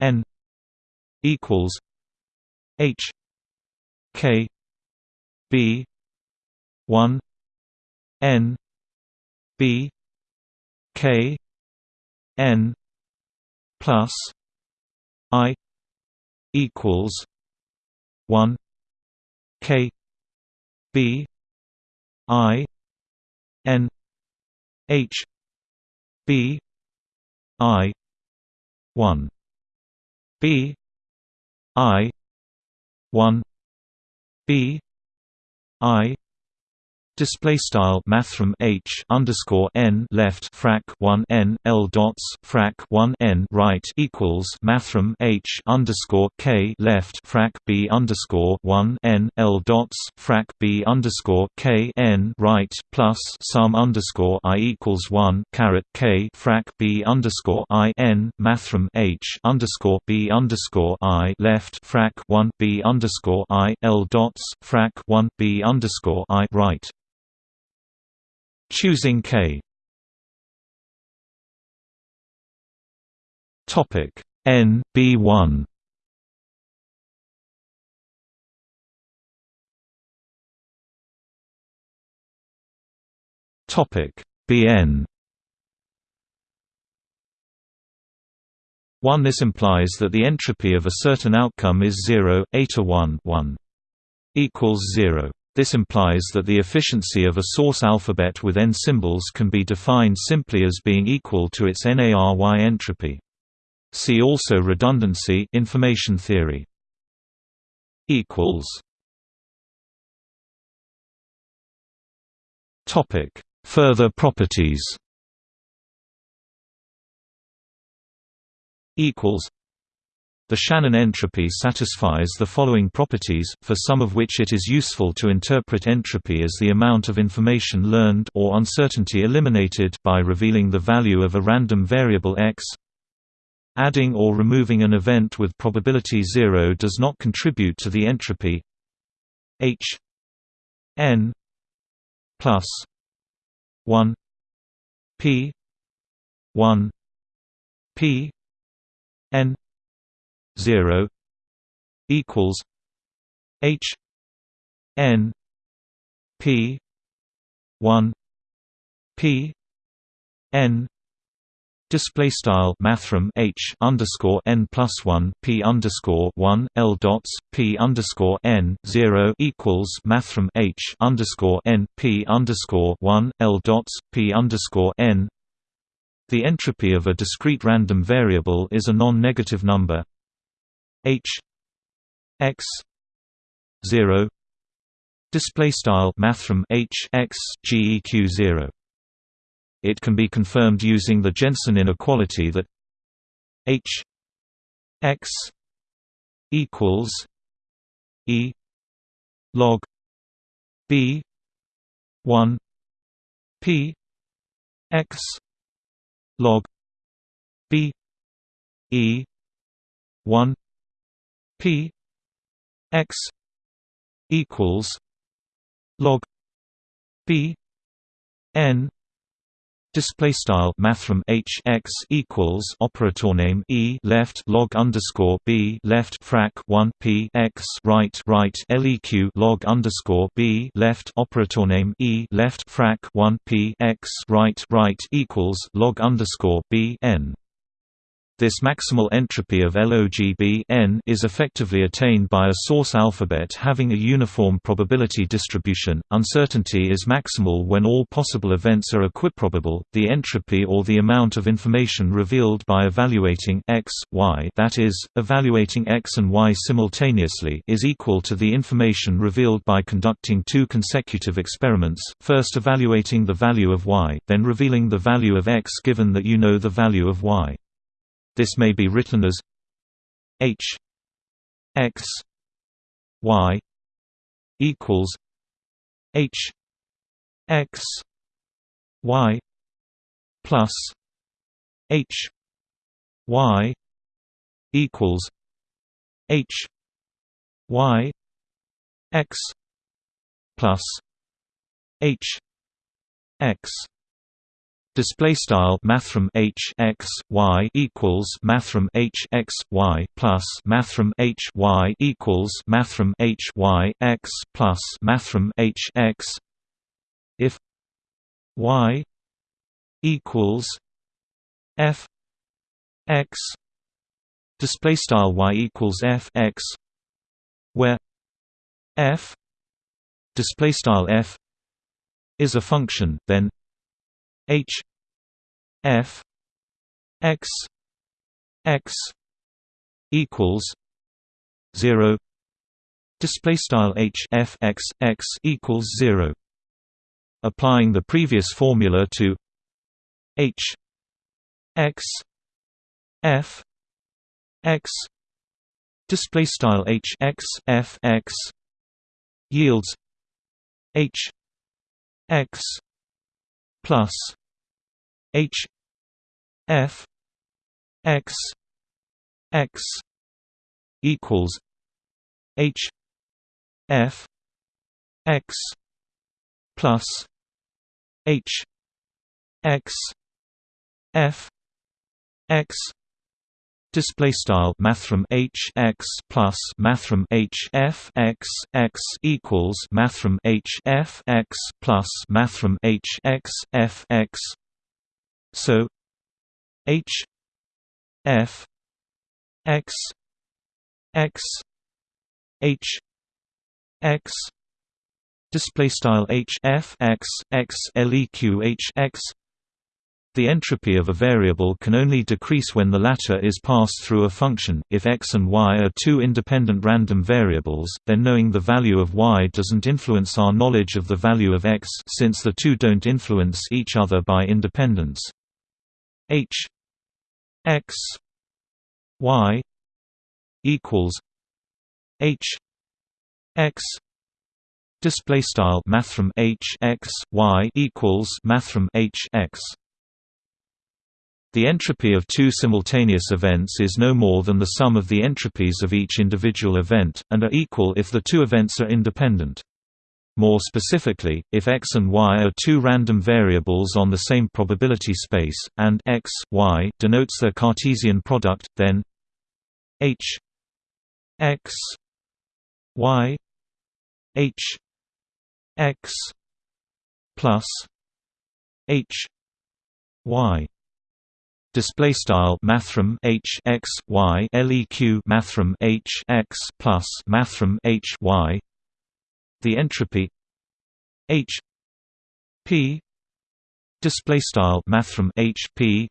n equals h k b 1 n b k n plus i equals 1 k b i n h b i 1 b i 1 b i Display style mathrm h underscore n left frac one n l dots frac one n right equals mathrm h underscore k left frac b underscore one n l dots frac b underscore k n right plus sum underscore i equals one caret k frac b underscore i n mathrm h underscore b underscore i left frac one b underscore i l dots frac one b underscore i right Choosing K. Topic N B one. Topic BN 1 This implies that the entropy of a certain outcome is 0, eta 1 1 equals 0. This implies that the efficiency of a source alphabet with n symbols can be defined simply as being equal to its n-ary entropy. See also redundancy information theory. equals Topic: Further properties. Equals the Shannon entropy satisfies the following properties, for some of which it is useful to interpret entropy as the amount of information learned or uncertainty eliminated by revealing the value of a random variable x. Adding or removing an event with probability 0 does not contribute to the entropy h n plus 1 p 1 p n 0 equals H N P one P N Display style mathrm h underscore n plus one p underscore one l dots p underscore n zero equals mathrm h underscore n p underscore one l dots p underscore n. The entropy of a discrete random variable is a non-negative number H x 0 display style mathrm H x geq 0 it can be confirmed using the Jensen inequality that H x equals E log B 1 P x log B E 1 P x equals log B n Display style mathrm h x equals operator name e left log underscore b left frac one p x right right leq log underscore b left operator name e left frac one p x right right equals log underscore b n. This maximal entropy of logB n is effectively attained by a source alphabet having a uniform probability distribution. Uncertainty is maximal when all possible events are equiprobable. The entropy or the amount of information revealed by evaluating x, y, that is, evaluating x and y simultaneously, is equal to the information revealed by conducting two consecutive experiments, first evaluating the value of y, then revealing the value of x given that you know the value of y. This may be written as h x y equals h x y plus h y equals h y x plus h x Display style mathrm h x y equals mathrm h x y plus mathrm h y equals mathrm h y x plus mathrm h x. If y equals f x display style y equals f x where f display style f is a function then H F X X equals zero. Display style H F X X equals zero. Applying the previous formula to H X F X. Display style H X F X yields H X plus H F X X equals H F X plus H X F X Display style mathrm h x plus mathrm h f x x equals mathrm h f x plus mathrm h x f x. So h f x x h x display style h f x x leq h x the entropy of a variable can only decrease when the latter is passed through a function. If x and y are two independent random variables, then knowing the value of y doesn't influence our knowledge of the value of x since the two don't influence each other by independence. H x y equals h x display style mathrm h x y equals mathrm h x the entropy of two simultaneous events is no more than the sum of the entropies of each individual event, and are equal if the two events are independent. More specifically, if x and y are two random variables on the same probability space, and x, y denotes their Cartesian product, then h x y h x plus h y Display style mathrm h x y leq mathrm h x plus mathrm h y. The entropy h p display style mathrm h p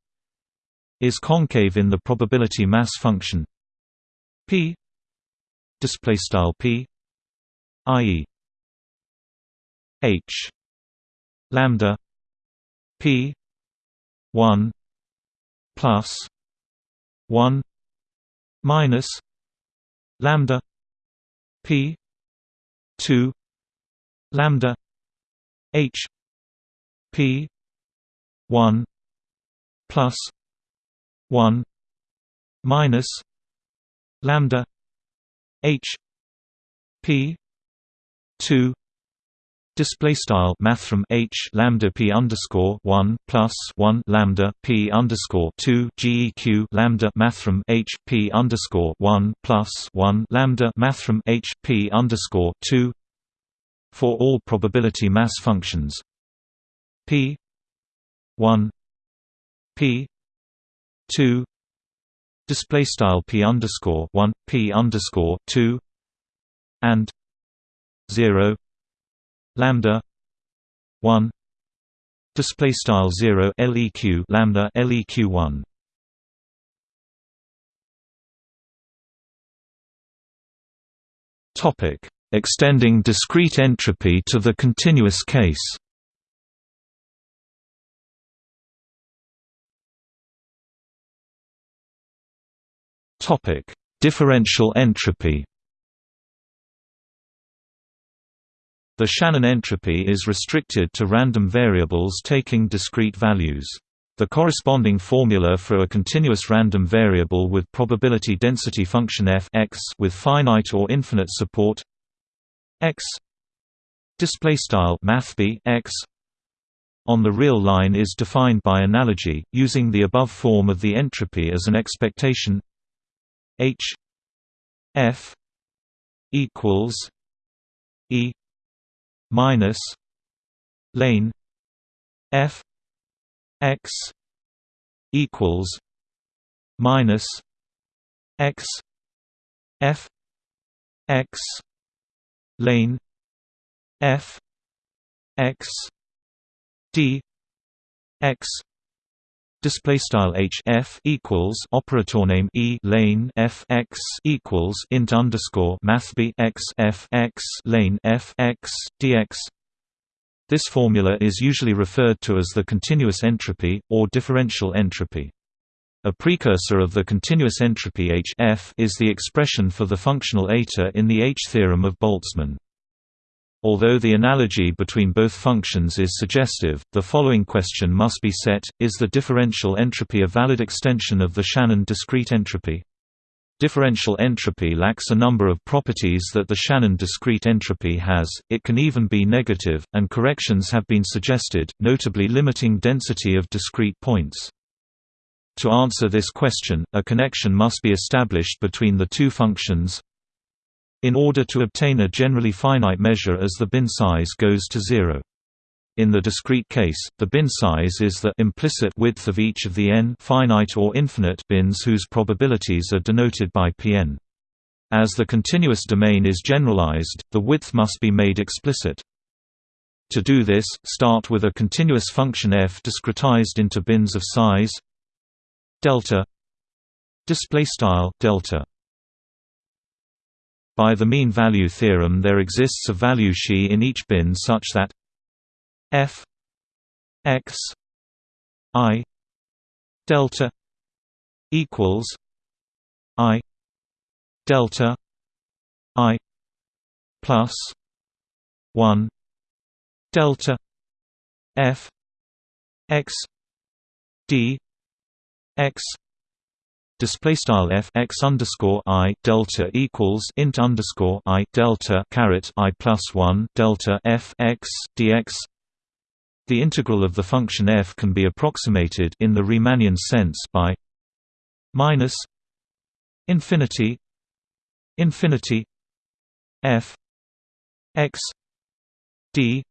is concave in the probability mass function p display style p i.e. h lambda p 1 plus 1 minus lambda p 2 lambda h p 1 plus 1 minus lambda h p 2 display style mathrm h lambda p underscore 1 plus 1 lambda p underscore 2 geq lambda mathrm h p underscore 1 plus 1 lambda mathrm h p underscore 2 for all probability mass functions p 1 p 2 display style p underscore one p underscore two and zero lambda one display style zero leq lambda leq one. Topic: Extending discrete entropy to the continuous case. Topic: Differential entropy. The Shannon entropy is restricted to random variables taking discrete values. The corresponding formula for a continuous random variable with probability density function f x with finite or infinite support x display style mathb x on the real line is defined by analogy using the above form of the entropy as an expectation. H F equals E minus lane F X equals minus X F X lane F X D X Display style h f equals operator name e lane f x equals int underscore math b x f x lane f x dx. This formula is usually referred to as the continuous entropy or differential entropy. A precursor of the continuous entropy h f is the expression for the functional eta in the H theorem of Boltzmann. Although the analogy between both functions is suggestive, the following question must be set, is the differential entropy a valid extension of the Shannon discrete entropy? Differential entropy lacks a number of properties that the Shannon discrete entropy has, it can even be negative, and corrections have been suggested, notably limiting density of discrete points. To answer this question, a connection must be established between the two functions in order to obtain a generally finite measure as the bin size goes to zero. In the discrete case, the bin size is the implicit width of each of the n finite or infinite bins whose probabilities are denoted by Pn. As the continuous domain is generalized, the width must be made explicit. To do this, start with a continuous function f discretized into bins of size delta display style delta. By the mean value theorem there exists a value xi in each bin such that f x i delta equals i delta i plus 1 delta f x d x display style f x underscore i delta equals int underscore i delta caret i plus one delta f x dx. The integral of the function f can be approximated in the Riemannian sense by minus infinity infinity f x d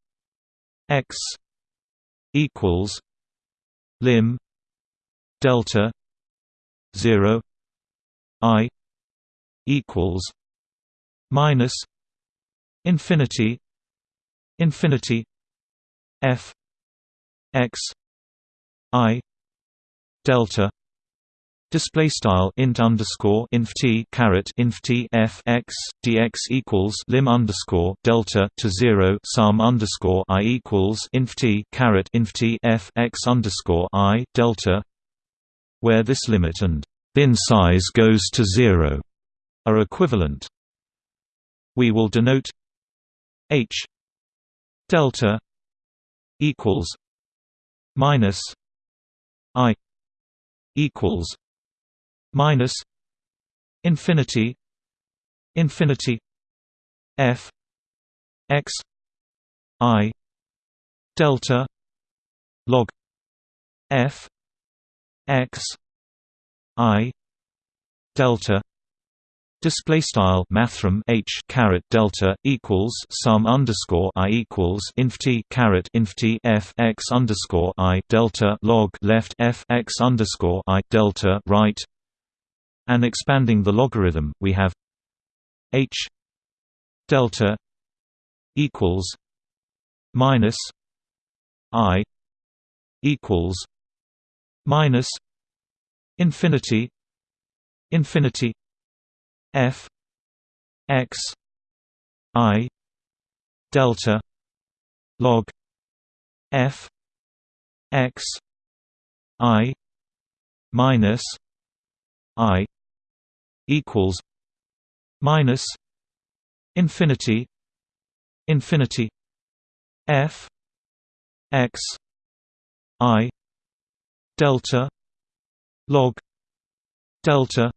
x equals lim delta 0 i equals minus infinity infinity f x i delta Display style int underscore inf t caret inf t f x dx equals lim underscore delta to zero sum underscore i equals inf t caret inf t f x underscore i delta where this limit and bin size goes to zero are equivalent. We will denote h delta equals minus i equals minus infinity infinity f x i delta log f x i delta Display style mathrm h caret delta equals sum underscore i equals inf t caret inf t f x underscore i delta log left f x underscore i delta right. and expanding the logarithm, we have h delta equals minus i equals minus infinity infinity f x i delta log f x i minus i equals minus infinity infinity f x i delta log delta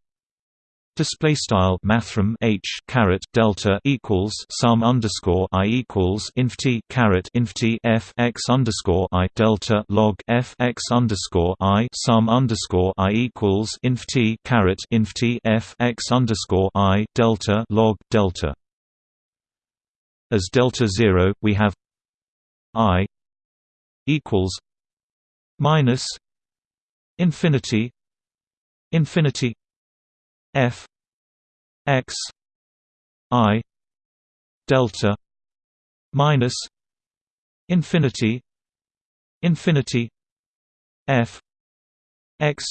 Display style mathrm h caret delta equals sum underscore i equals inf t caret inf t f x underscore i delta log f x underscore i sum underscore i equals inf t caret inf t f x underscore i delta log delta. As delta zero, we have i equals minus infinity infinity f x i delta minus infinity infinity f x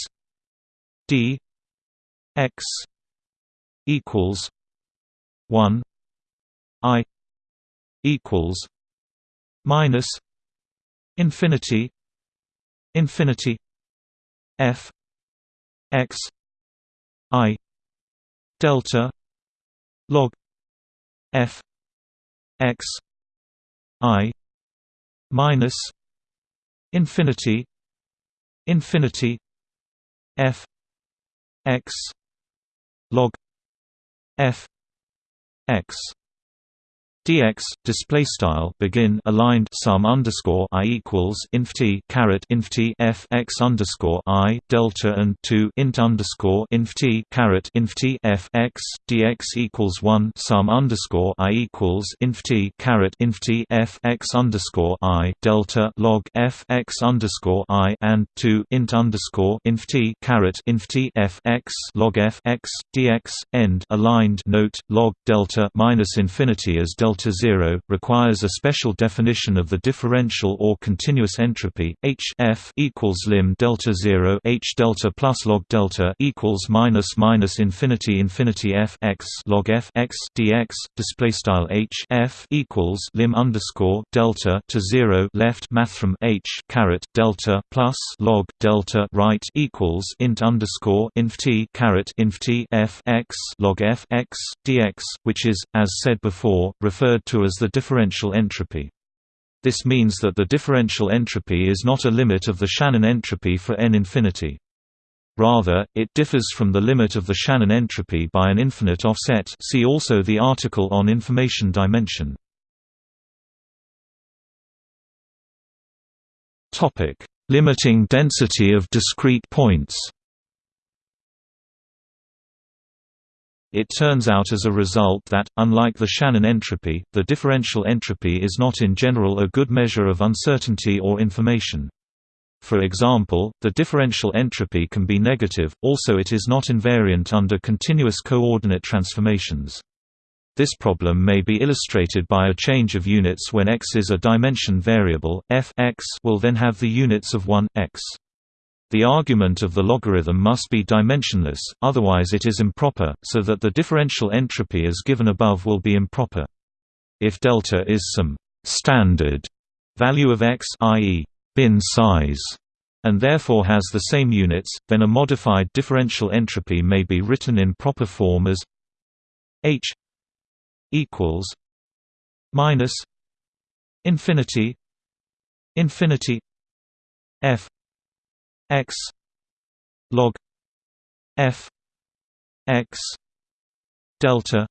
d x equals 1 i equals minus infinity infinity f x i delta log f x i minus infinity infinity f x log f x dx display style begin aligned sum underscore i equals inf t caret inf t f x underscore i delta and 2 int underscore inf t caret inf t f x dx equals 1 sum underscore i equals inf t caret inf t f x underscore i delta log f x underscore i and 2 int underscore inf t caret inf t f x log f x dx end aligned note log delta minus infinity as delta delta 0 requires a special definition of the differential or continuous entropy H F equals lim delta 0 H delta plus log delta equals minus minus infinity infinity F x log F x dx display style H F equals lim underscore delta to 0 left mathrm H caret delta plus log delta right equals int underscore inf t caret inf t F x log F x dx which is as said before referred to as the differential entropy. This means that the differential entropy is not a limit of the Shannon entropy for n infinity. Rather, it differs from the limit of the Shannon entropy by an infinite offset see also the article on information dimension. Limiting density of discrete points It turns out as a result that, unlike the Shannon entropy, the differential entropy is not in general a good measure of uncertainty or information. For example, the differential entropy can be negative, also it is not invariant under continuous coordinate transformations. This problem may be illustrated by a change of units when x is a dimension variable, f x will then have the units of 1, x. The argument of the logarithm must be dimensionless, otherwise it is improper, so that the differential entropy as given above will be improper. If delta is some standard value of x i.e., bin size, and therefore has the same units, then a modified differential entropy may be written in proper form as h equals minus infinity infinity f x log f x delta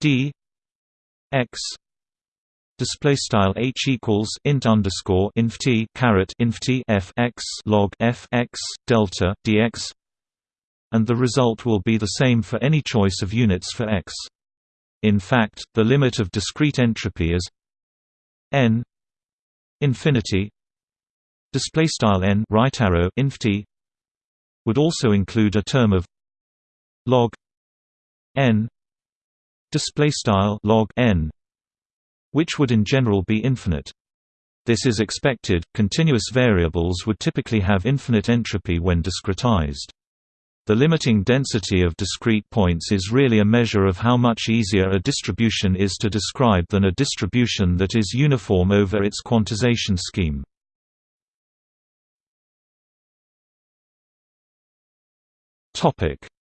d x display style h equals int underscore inf t caret inf t f x log f x delta dx and the result will be the same for any choice of units for x. In fact the limit of discrete entropy is n infinity display style n right arrow inf t would also include a term of log n display style log n which would in general be infinite this is expected continuous variables would typically have infinite entropy when discretized the limiting density of discrete points is really a measure of how much easier a distribution is to describe than a distribution that is uniform over its quantization scheme.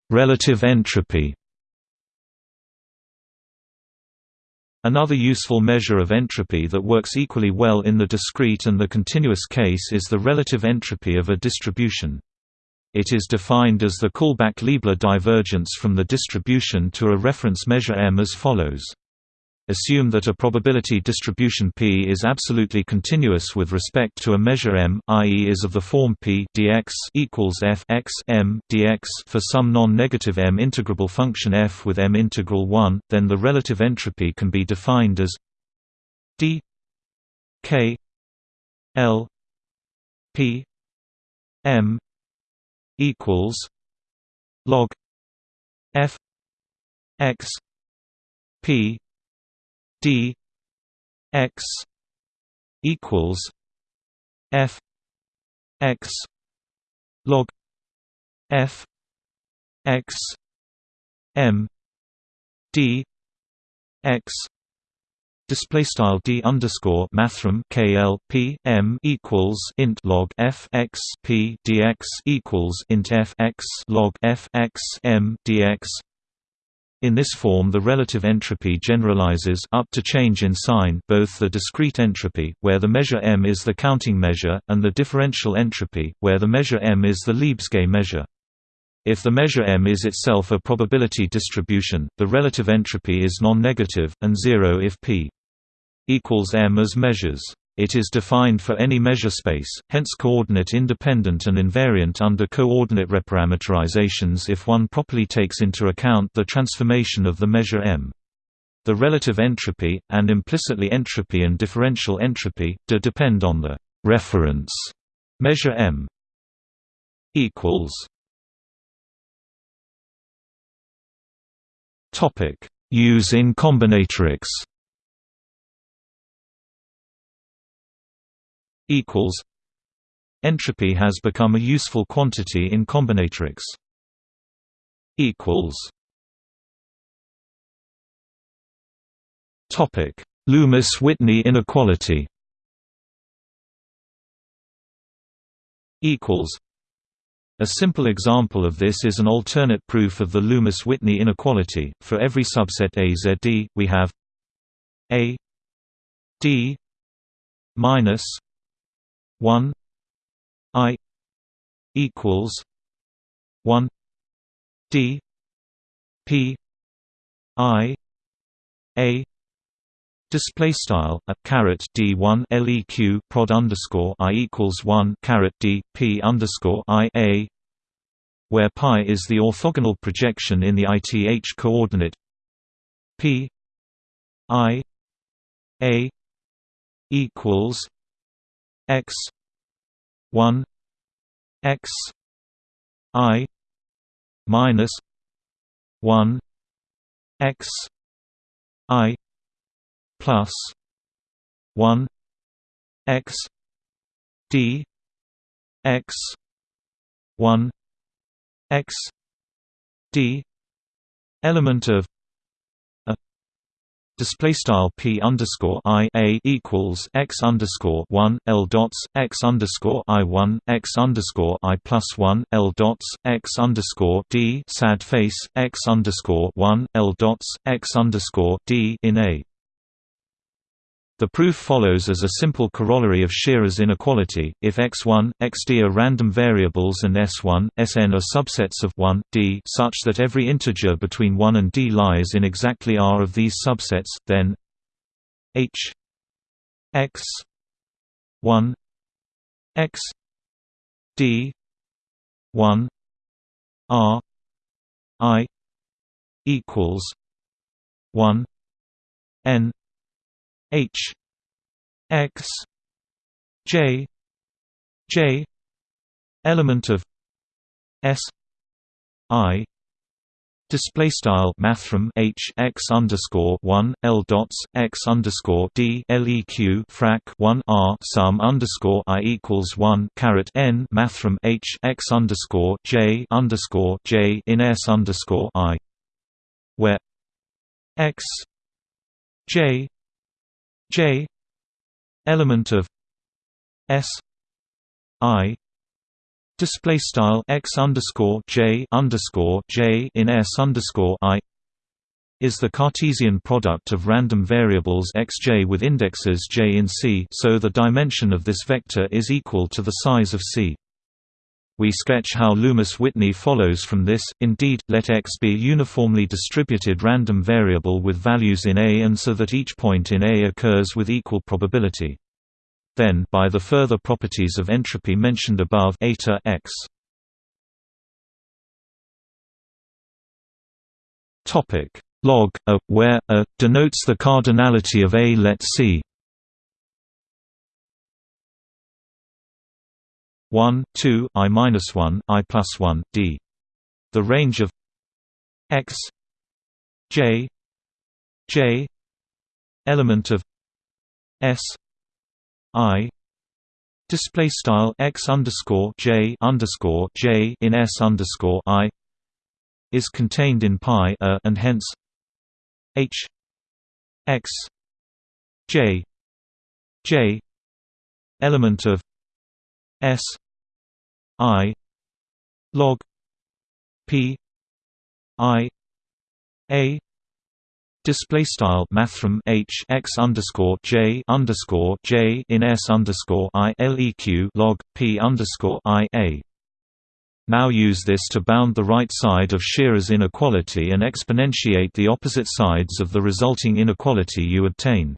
Relative entropy Another useful measure of entropy that works equally well in the discrete and the continuous case is the relative entropy of a distribution. It is defined as the Kullback-Leibler divergence from the distribution to a reference measure M as follows. Assume that a probability distribution P is absolutely continuous with respect to a measure M, i.e. is of the form P dx equals f x m dx for some non-negative M integrable function f with M integral 1, then the relative entropy can be defined as d k l p m equals log f x p d x equals f x log f x m d x Display style d underscore mathrm kl p m equals int log f x p dx equals int f x log f x m dx. In this form the relative entropy generalizes up to change in sign both the discrete entropy, where the measure m is the counting measure, and the differential entropy, where the measure m is the Lebesgue measure. If the measure m is itself a probability distribution, the relative entropy is non-negative, and zero if p equals m as measures. It is defined for any measure space, hence coordinate independent and invariant under coordinate reparameterizations if one properly takes into account the transformation of the measure m. The relative entropy, and implicitly entropy and differential entropy, do depend on the reference measure m. Use in combinatorics. Equals. Entropy has become a useful quantity in combinatorics. Equals. Topic: Loomis-Whitney inequality. Equals. A simple example of this is an alternate proof of the Loomis-Whitney inequality. For every subset AZD, we have A D minus 1 I equals 1 D P I A Display style a caret d one leq prod underscore i equals one caret d p underscore i a, where pi is the orthogonal projection in the ith coordinate p i a equals x one x i minus one x i plus 1 x d x 1 x d element of display style p underscore i a equals x underscore 1 l dots x underscore i 1 x underscore i plus 1 l dots x underscore d sad face x underscore 1 l dots x underscore d in a the proof follows as a simple corollary of Shearer's inequality, if x1, xd are random variables and s1, sn are subsets of 1, d such that every integer between 1 and d lies in exactly R of these subsets, then h x 1 x d 1 r i equals 1 n H X J J element of S I Display style mathrm h x underscore one l dots x underscore d leq frac one r sum underscore i equals one caret n mathrm h x underscore j underscore j in s underscore i, where x j j element of s i display style x underscore j underscore j in s underscore i is the Cartesian product of random variables xj with indexes j in C so the dimension of this vector is equal to the size of C. We sketch how Loomis-Whitney follows from this, indeed, let x be a uniformly distributed random variable with values in A and so that each point in A occurs with equal probability. Then by the further properties of entropy mentioned above eta x. Topic log a where a denotes the cardinality of A. Let C 1 2 i minus 1 i plus 1 d. The range of x j j element of s i display style x underscore j underscore j in s underscore i is contained in pi a and hence h x j j element of s i log p i a Display style mathrm h x underscore j underscore j in s underscore i leq log p underscore i a. Now use this to bound the right side of Shearer's inequality and exponentiate the opposite sides of the resulting inequality you obtain.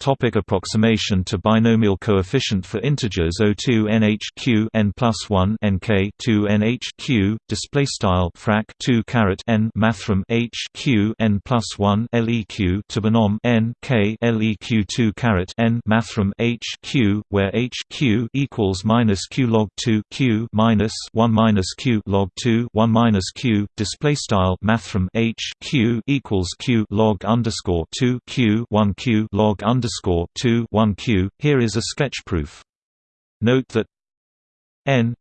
Topic approximation to binomial coefficient for integers O2 NH q n plus 1 NK 2 NH q display style frac 2 caret n mathrm H q n plus 1 LEQ to binom n K LEQ 2 caret n mathrm H q where H q equals minus q log 2 q minus 1 minus q log 2 1 minus q display style mathrm H q equals q log underscore 2 q 1 q log underscore underscore two one Q. Here is a sketch proof. Note that N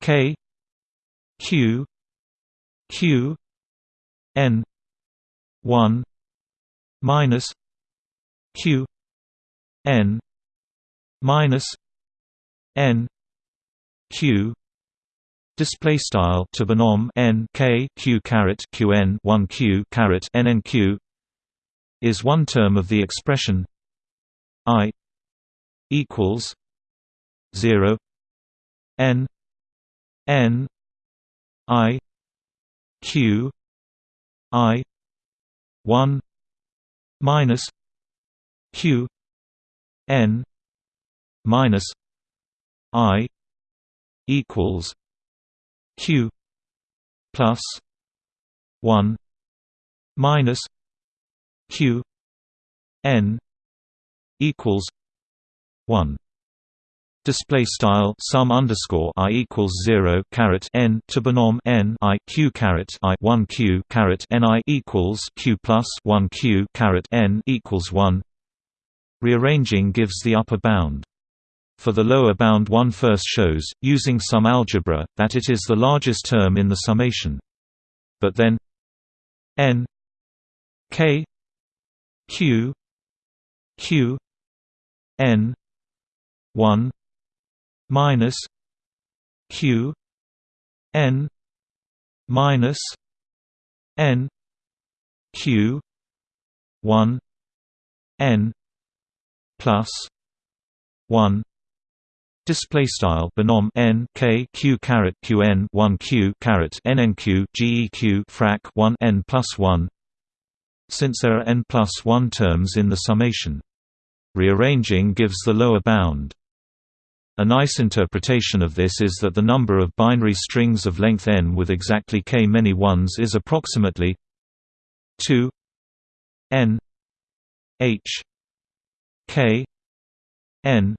K Q Q N one minus Q N minus N Q display style to binom n k q caret q n 1 q caret n n q is one term of the expression i equals 0 n n i q i 1 minus q n minus i equals q plus 1 minus q n equals 1 display style sum underscore i equals 0 caret n to binom n i q caret i 1 q caret n i equals q plus 1 q caret n equals 1 rearranging gives the upper bound. For the lower bound one first shows, using some algebra, that it is the largest term in the summation. But then n k q q n 1 minus q n minus n q 1 n plus 1 Display style binom n k q caret q n 1 q caret n n q geq frac 1 n plus 1 since there are n plus 1 terms in the summation. Rearranging gives the lower bound. A nice interpretation of this is that the number of binary strings of length n with exactly k many ones is approximately 2 n h k n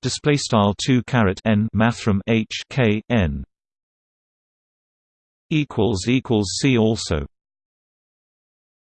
display style 2 caret n mathrm h k n equals equals See also